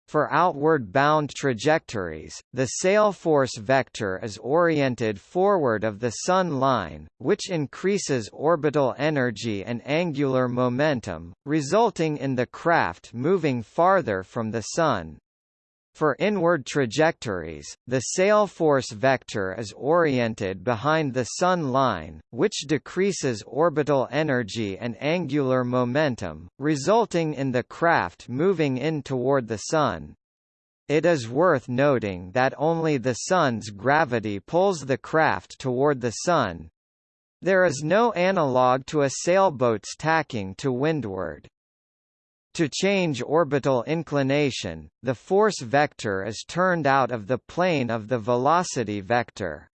For outward-bound trajectories, the sail force vector is oriented forward of the Sun line, which increases orbital energy and angular momentum, resulting in the craft moving farther from the Sun. For inward trajectories, the sail force vector is oriented behind the Sun line, which decreases orbital energy and angular momentum, resulting in the craft moving in toward the Sun. It is worth noting that only the Sun's gravity pulls the craft toward the Sun. There is no analog to a sailboat's tacking to windward. To change orbital inclination, the force vector is turned out of the plane of the velocity vector.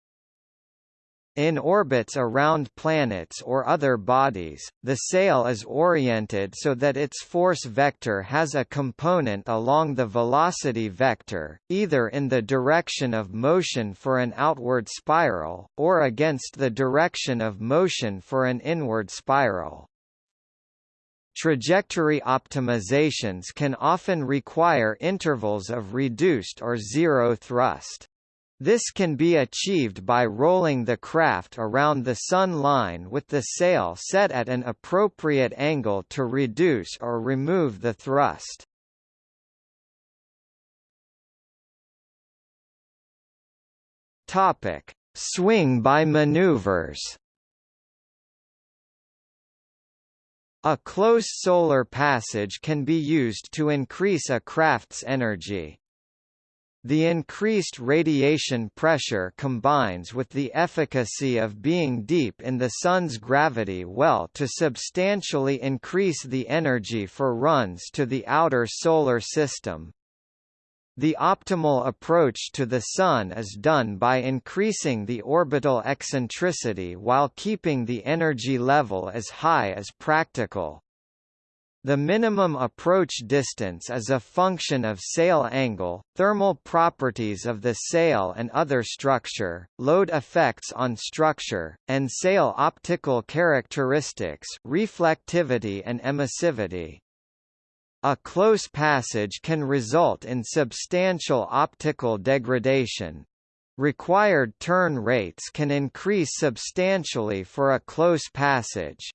In orbits around planets or other bodies, the sail is oriented so that its force vector has a component along the velocity vector, either in the direction of motion for an outward spiral, or against the direction of motion for an inward spiral. Trajectory optimizations can often require intervals of reduced or zero thrust. This can be achieved by rolling the craft around the sun line with the sail set at an appropriate angle to reduce or remove the thrust. Topic: Swing by maneuvers. A close solar passage can be used to increase a craft's energy. The increased radiation pressure combines with the efficacy of being deep in the Sun's gravity well to substantially increase the energy for runs to the outer solar system. The optimal approach to the Sun is done by increasing the orbital eccentricity while keeping the energy level as high as practical. The minimum approach distance is a function of sail angle, thermal properties of the sail and other structure, load effects on structure, and sail optical characteristics reflectivity and emissivity. A close passage can result in substantial optical degradation. Required turn rates can increase substantially for a close passage.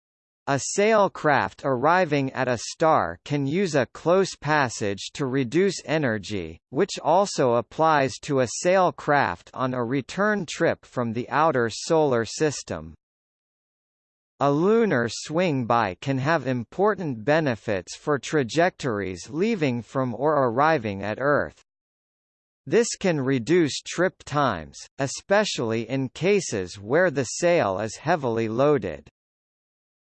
A sail craft arriving at a star can use a close passage to reduce energy, which also applies to a sail craft on a return trip from the outer solar system. A lunar swing-by can have important benefits for trajectories leaving from or arriving at Earth. This can reduce trip times, especially in cases where the sail is heavily loaded.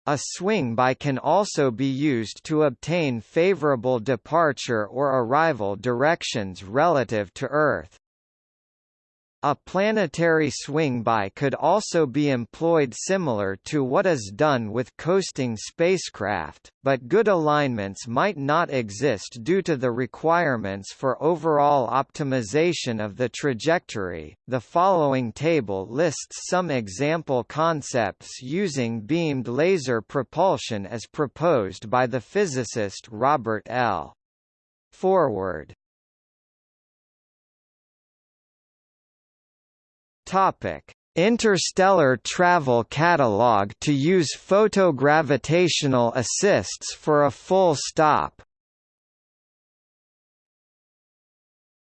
A swing-by can also be used to obtain favorable departure or arrival directions relative to Earth. A planetary swing-by could also be employed similar to what is done with coasting spacecraft, but good alignments might not exist due to the requirements for overall optimization of the trajectory. The following table lists some example concepts using beamed laser propulsion as proposed by the physicist Robert L. Forward. Topic: Interstellar Travel Catalog to use photogravitational assists for a full stop.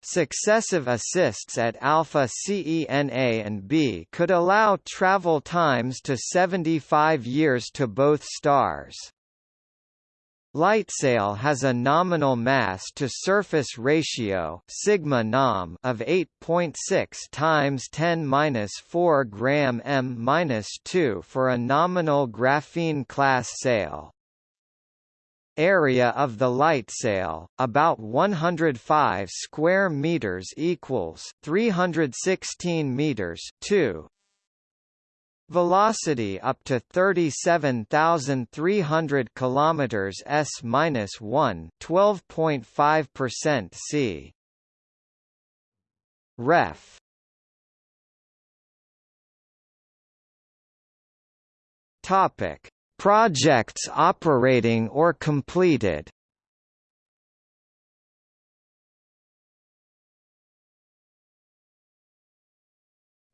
Successive assists at alpha CENA and B could allow travel times to 75 years to both stars. Lightsail has a nominal mass to surface ratio sigma nom of 8.6 times 10^-4 gram m-2 for a nominal graphene class sail. Area of the lightsail about 105 square meters equals 316 meters 2 Velocity up to 37,300 kilometers s-1, 12.5% c. Ref. Topic: Projects operating or completed.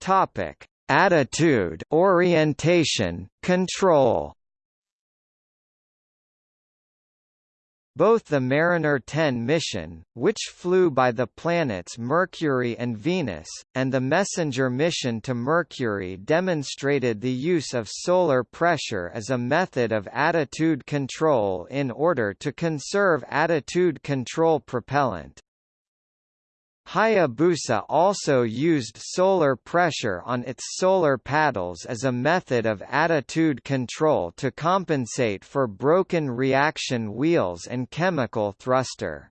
Topic: attitude orientation, control Both the Mariner 10 mission, which flew by the planets Mercury and Venus, and the Messenger mission to Mercury demonstrated the use of solar pressure as a method of attitude control in order to conserve attitude control propellant. Hayabusa also used solar pressure on its solar paddles as a method of attitude control to compensate for broken reaction wheels and chemical thruster.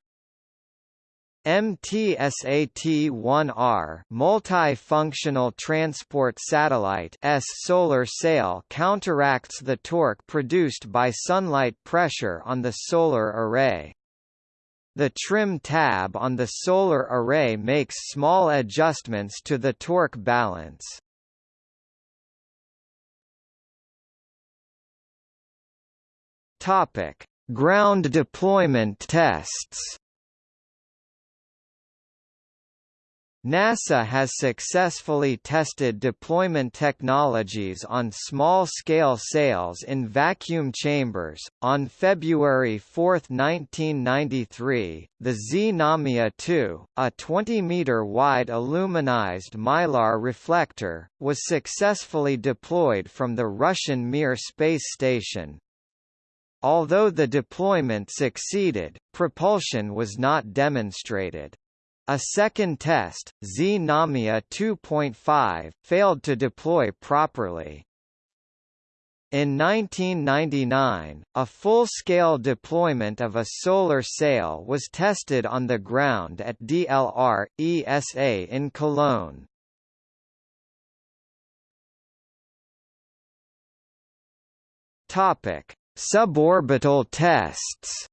MTSAT-1R multi-functional transport satellite S solar sail counteracts the torque produced by sunlight pressure on the solar array. The trim tab on the solar array makes small adjustments to the torque balance. Topic: Ground deployment tests. NASA has successfully tested deployment technologies on small-scale sails in vacuum chambers. On February 4, 1993, the Znamia 2, a 20-meter wide aluminized mylar reflector, was successfully deployed from the Russian Mir space station. Although the deployment succeeded, propulsion was not demonstrated. A second test, Znamia 2.5, failed to deploy properly. In 1999, a full-scale deployment of a solar sail was tested on the ground at DLR, ESA in Cologne. Suborbital tests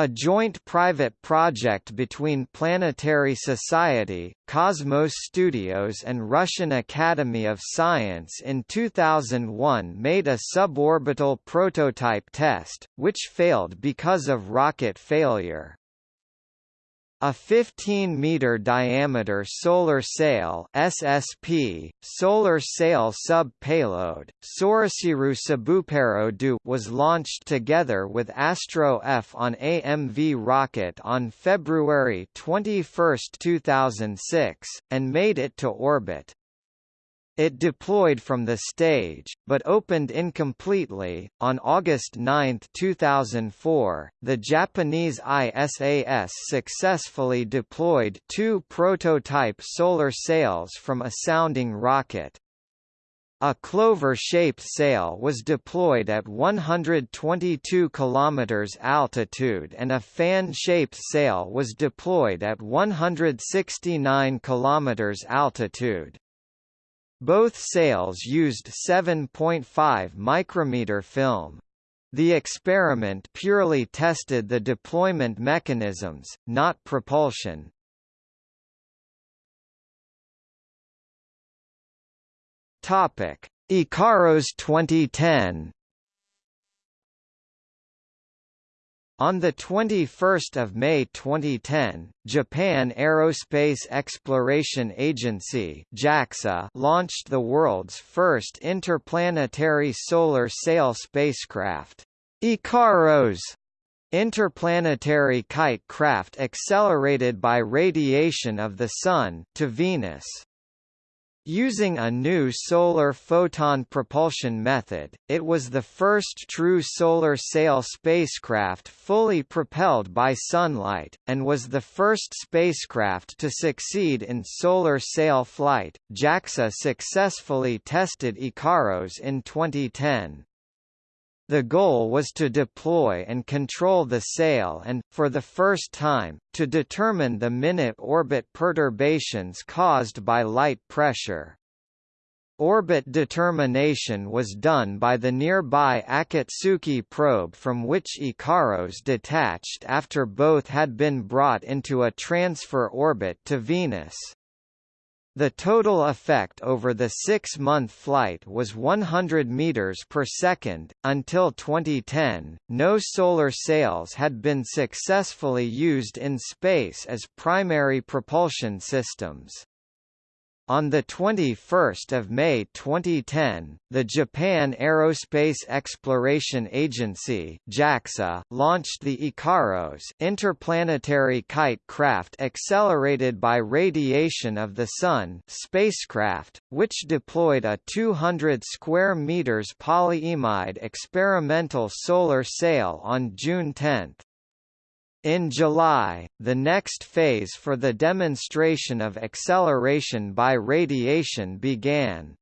A joint private project between Planetary Society, Cosmos Studios and Russian Academy of Science in 2001 made a suborbital prototype test, which failed because of rocket failure. A 15-meter diameter solar sail (SSP) solar sail sub-payload Sorosiru Sabupero was launched together with Astro F on AMV rocket on February 21, 2006, and made it to orbit. It deployed from the stage, but opened incompletely. On August 9, 2004, the Japanese ISAS successfully deployed two prototype solar sails from a sounding rocket. A clover-shaped sail was deployed at 122 km altitude and a fan-shaped sail was deployed at 169 km altitude. Both sails used 7.5 micrometer film. The experiment purely tested the deployment mechanisms, not propulsion. Topic: IKAROS 2010 On 21 May 2010, Japan Aerospace Exploration Agency JAXA launched the world's first interplanetary solar sail spacecraft, IKAROS, interplanetary kite craft accelerated by radiation of the Sun to Venus. Using a new solar photon propulsion method, it was the first true solar sail spacecraft fully propelled by sunlight, and was the first spacecraft to succeed in solar sail flight. JAXA successfully tested IKAROS in 2010. The goal was to deploy and control the sail and, for the first time, to determine the minute orbit perturbations caused by light pressure. Orbit determination was done by the nearby Akatsuki probe from which Ikaros detached after both had been brought into a transfer orbit to Venus. The total effect over the six-month flight was 100 meters per second. Until 2010, no solar sails had been successfully used in space as primary propulsion systems. On 21 May 2010, the Japan Aerospace Exploration Agency JAXA launched the IKAROS interplanetary kite craft accelerated by radiation of the Sun spacecraft, which deployed a 200 square meters polyimide experimental solar sail on June 10. In July, the next phase for the demonstration of acceleration by radiation began.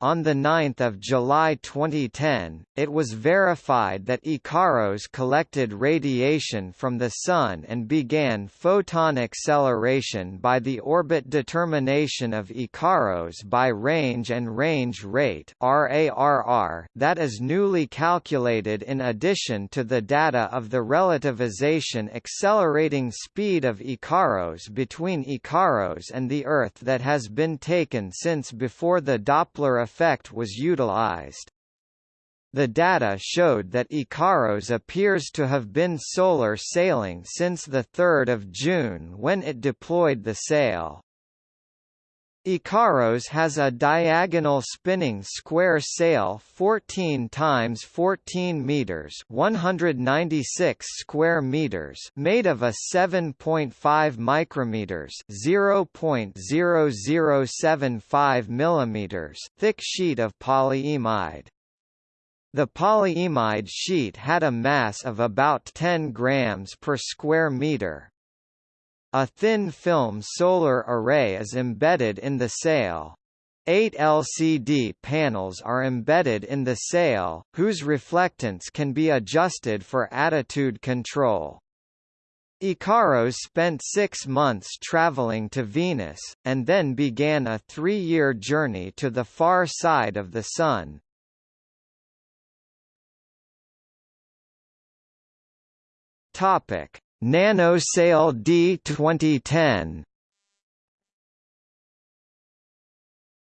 On 9 July 2010, it was verified that Ikaros collected radiation from the Sun and began photon acceleration by the orbit determination of Ikaros by range and range rate that is newly calculated in addition to the data of the relativization accelerating speed of Ikaros between Ikaros and the Earth that has been taken since before the Doppler effect was utilized. The data showed that Ikaros appears to have been solar sailing since 3 June when it deployed the sail. Ikaros has a diagonal spinning square sail 14 times 14 meters, 196 square meters, made of a 7.5 micrometers, 0.0075 millimeters thick sheet of polyimide. The polyimide sheet had a mass of about 10 grams per square meter. A thin film solar array is embedded in the sail. Eight LCD panels are embedded in the sail, whose reflectance can be adjusted for attitude control. Ikaros spent six months traveling to Venus, and then began a three-year journey to the far side of the Sun. Topic: NanoSail D 2010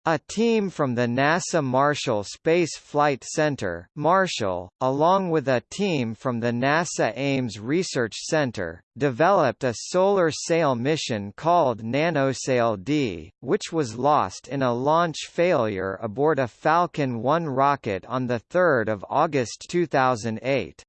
A team from the NASA Marshall Space Flight Center Marshall, along with a team from the NASA Ames Research Center, developed a solar sail mission called NanoSail-D, which was lost in a launch failure aboard a Falcon 1 rocket on 3 August 2008.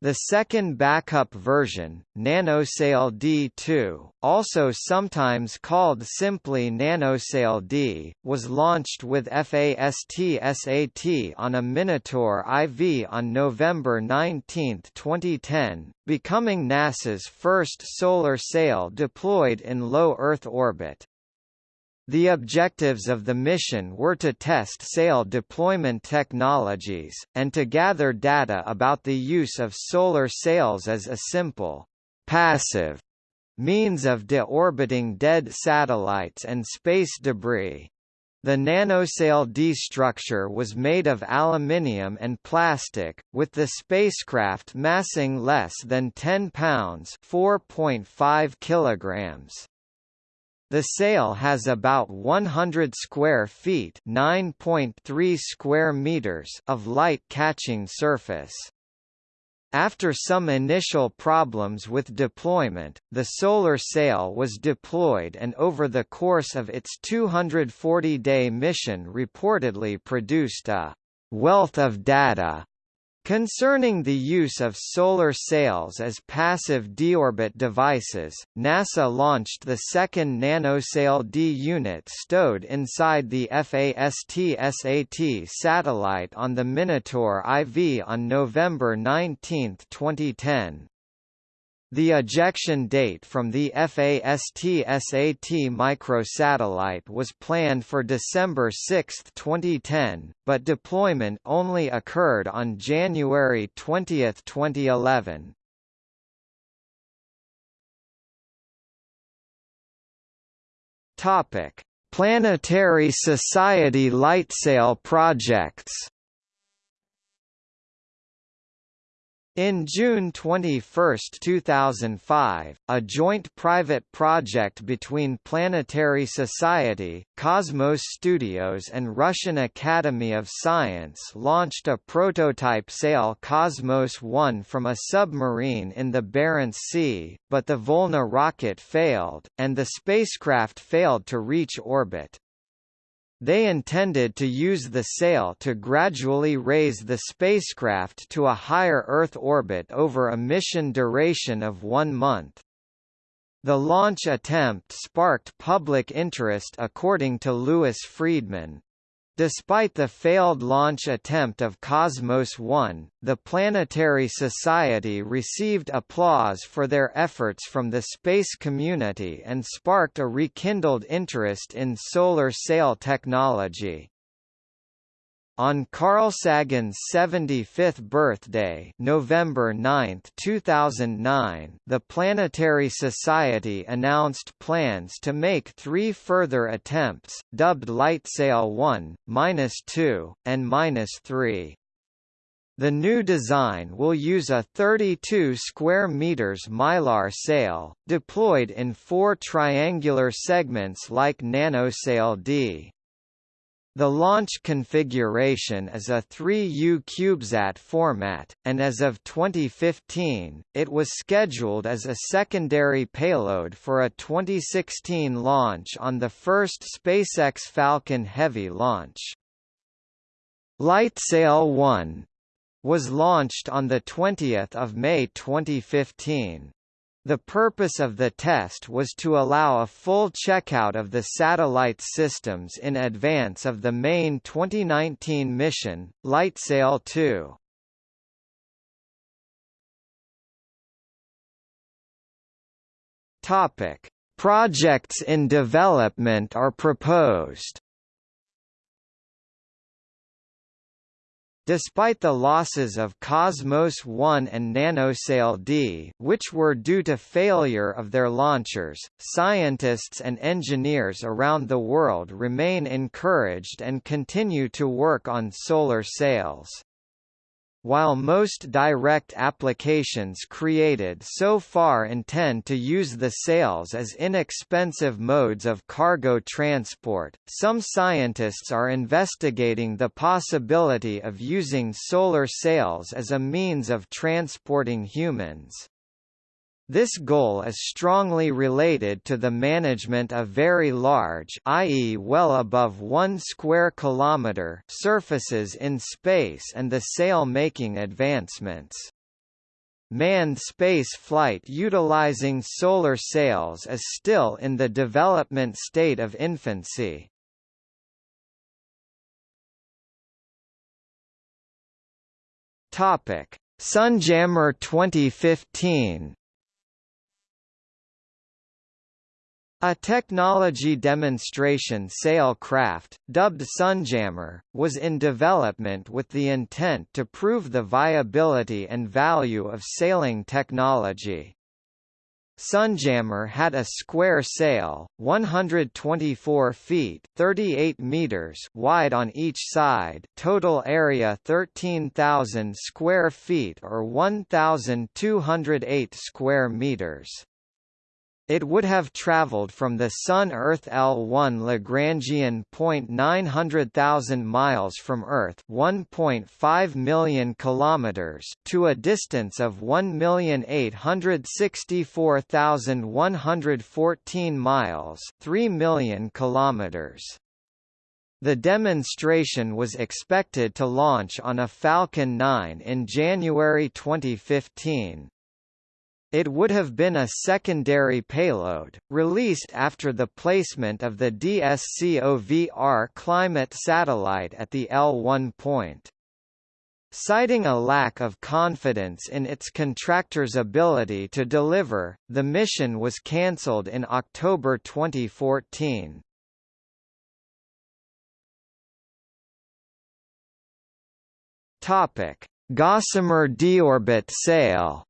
The second backup version, NanoSail D2, also sometimes called simply NanoSail D, was launched with FAST-SAT on a Minotaur IV on November 19, 2010, becoming NASA's first solar sail deployed in low Earth orbit. The objectives of the mission were to test sail deployment technologies, and to gather data about the use of solar sails as a simple, passive means of deorbiting dead satellites and space debris. The nanosail D structure was made of aluminium and plastic, with the spacecraft massing less than 10 pounds (4.5 kilograms). The sail has about 100 square feet (9.3 square meters) of light-catching surface. After some initial problems with deployment, the solar sail was deployed and over the course of its 240-day mission reportedly produced a wealth of data Concerning the use of solar sails as passive deorbit devices, NASA launched the second NanoSail D unit stowed inside the FAST-SAT satellite on the Minotaur IV on November 19, 2010. The ejection date from the FAST-SAT microsatellite was planned for December 6, 2010, but deployment only occurred on January 20, 2011. Topic: Planetary Society Lightsail projects In June 21, 2005, a joint private project between Planetary Society, Cosmos Studios and Russian Academy of Science launched a prototype sail Cosmos 1 from a submarine in the Barents Sea, but the Volna rocket failed, and the spacecraft failed to reach orbit. They intended to use the sail to gradually raise the spacecraft to a higher Earth orbit over a mission duration of one month. The launch attempt sparked public interest according to Louis Friedman. Despite the failed launch attempt of Cosmos 1, the Planetary Society received applause for their efforts from the space community and sparked a rekindled interest in solar sail technology. On Carl Sagan's 75th birthday November 9, 2009, the Planetary Society announced plans to make three further attempts, dubbed LightSail 1, 2, and 3. The new design will use a 32 square meters mylar sail, deployed in four triangular segments like NanoSail D. The launch configuration is a 3U CubeSat format, and as of 2015, it was scheduled as a secondary payload for a 2016 launch on the first SpaceX Falcon Heavy launch. LightSail 1 was launched on 20 May 2015. The purpose of the test was to allow a full checkout of the satellite systems in advance of the main 2019 mission, LightSail 2. Topic: Projects in development are proposed. Despite the losses of Cosmos 1 and NanoSail D which were due to failure of their launchers, scientists and engineers around the world remain encouraged and continue to work on solar sails. While most direct applications created so far intend to use the sails as inexpensive modes of cargo transport, some scientists are investigating the possibility of using solar sails as a means of transporting humans. This goal is strongly related to the management of very large i.e. well above 1 square kilometer surfaces in space and the sail-making advancements. Manned space flight utilizing solar sails is still in the development state of infancy. Topic: Sunjammer 2015 A technology demonstration sail craft, dubbed Sunjammer, was in development with the intent to prove the viability and value of sailing technology. Sunjammer had a square sail, 124 feet 38 meters wide on each side total area 13,000 square feet or 1,208 square meters. It would have traveled from the Sun-Earth L1 Lagrangian point 900,000 miles from Earth 1.5 million kilometers to a distance of 1,864,114 miles 3 million kilometers. The demonstration was expected to launch on a Falcon 9 in January 2015. It would have been a secondary payload, released after the placement of the DSCOVR climate satellite at the L1 point. Citing a lack of confidence in its contractor's ability to deliver, the mission was cancelled in October 2014. Topic: Gossamer deorbit sail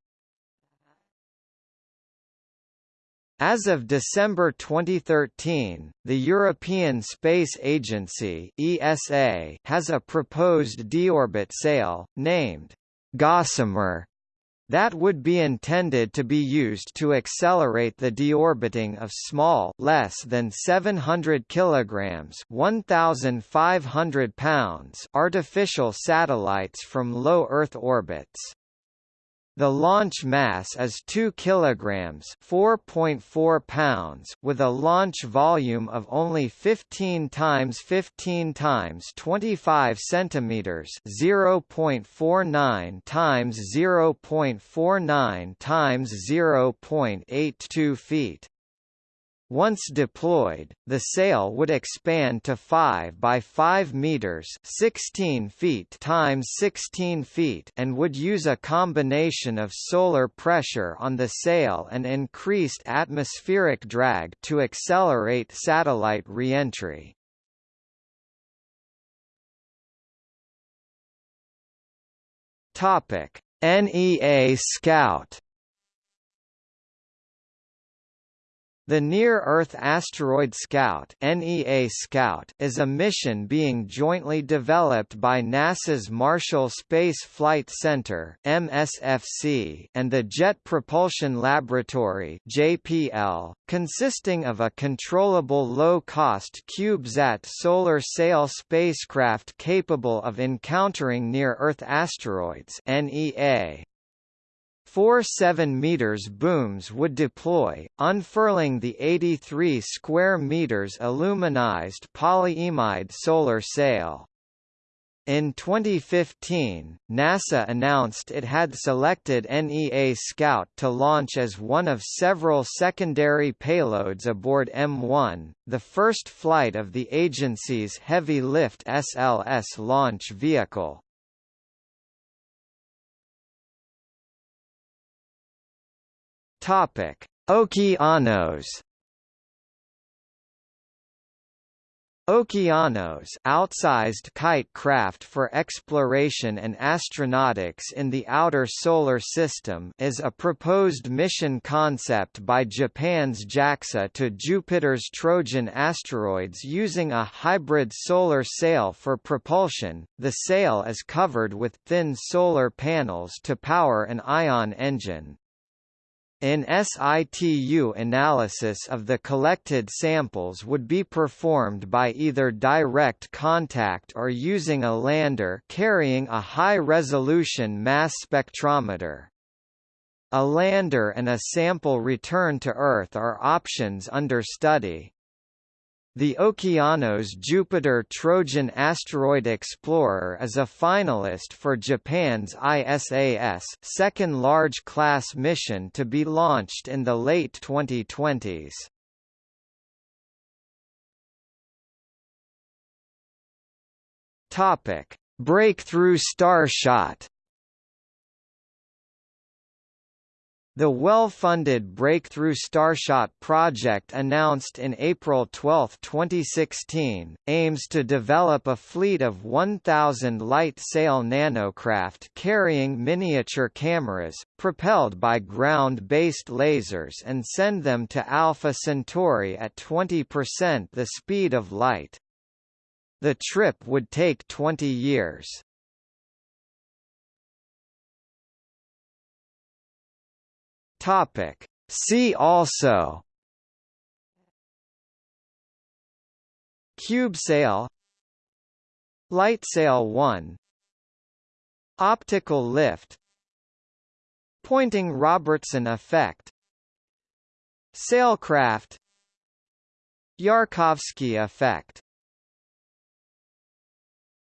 As of December 2013, the European Space Agency (ESA) has a proposed deorbit sail named Gossamer that would be intended to be used to accelerate the deorbiting of small less than 700 kilograms 1500 pounds artificial satellites from low earth orbits the launch mass is 2 kilograms, 4.4 pounds, with a launch volume of only 15 times 15 times 25 centimeters, 0.49 times 0.49 times 0.82 feet. Once deployed, the sail would expand to 5 by 5 meters, 16 feet times 16 feet, and would use a combination of solar pressure on the sail and increased atmospheric drag to accelerate satellite reentry. Topic: NEA Scout The Near-Earth Asteroid Scout (NEA Scout) is a mission being jointly developed by NASA's Marshall Space Flight Center (MSFC) and the Jet Propulsion Laboratory (JPL), consisting of a controllable low-cost CubeSat solar sail spacecraft capable of encountering near-Earth asteroids (NEA). Four 7 meters booms would deploy, unfurling the 83 square meters aluminized polyimide solar sail. In 2015, NASA announced it had selected NEA Scout to launch as one of several secondary payloads aboard M1, the first flight of the agency's Heavy Lift SLS launch vehicle. Topic: Okeanos Okeanos outsized kite craft for exploration and astronautics in the outer solar system is a proposed mission concept by Japan's JAXA to Jupiter's Trojan asteroids using a hybrid solar sail for propulsion. The sail is covered with thin solar panels to power an ion engine. In situ analysis of the collected samples would be performed by either direct contact or using a lander carrying a high-resolution mass spectrometer. A lander and a sample return to Earth are options under study. The Okeanos Jupiter Trojan Asteroid Explorer is a finalist for Japan's ISAS second large-class mission to be launched in the late 2020s. Topic: Breakthrough Starshot The well-funded Breakthrough Starshot project announced in April 12, 2016, aims to develop a fleet of 1,000 light-sail nanocraft carrying miniature cameras, propelled by ground-based lasers and send them to Alpha Centauri at 20% the speed of light. The trip would take 20 years. Topic. See also. Cube sail. Light sail 1 Optical lift. Poynting-Robertson effect. Sailcraft. Yarkovsky effect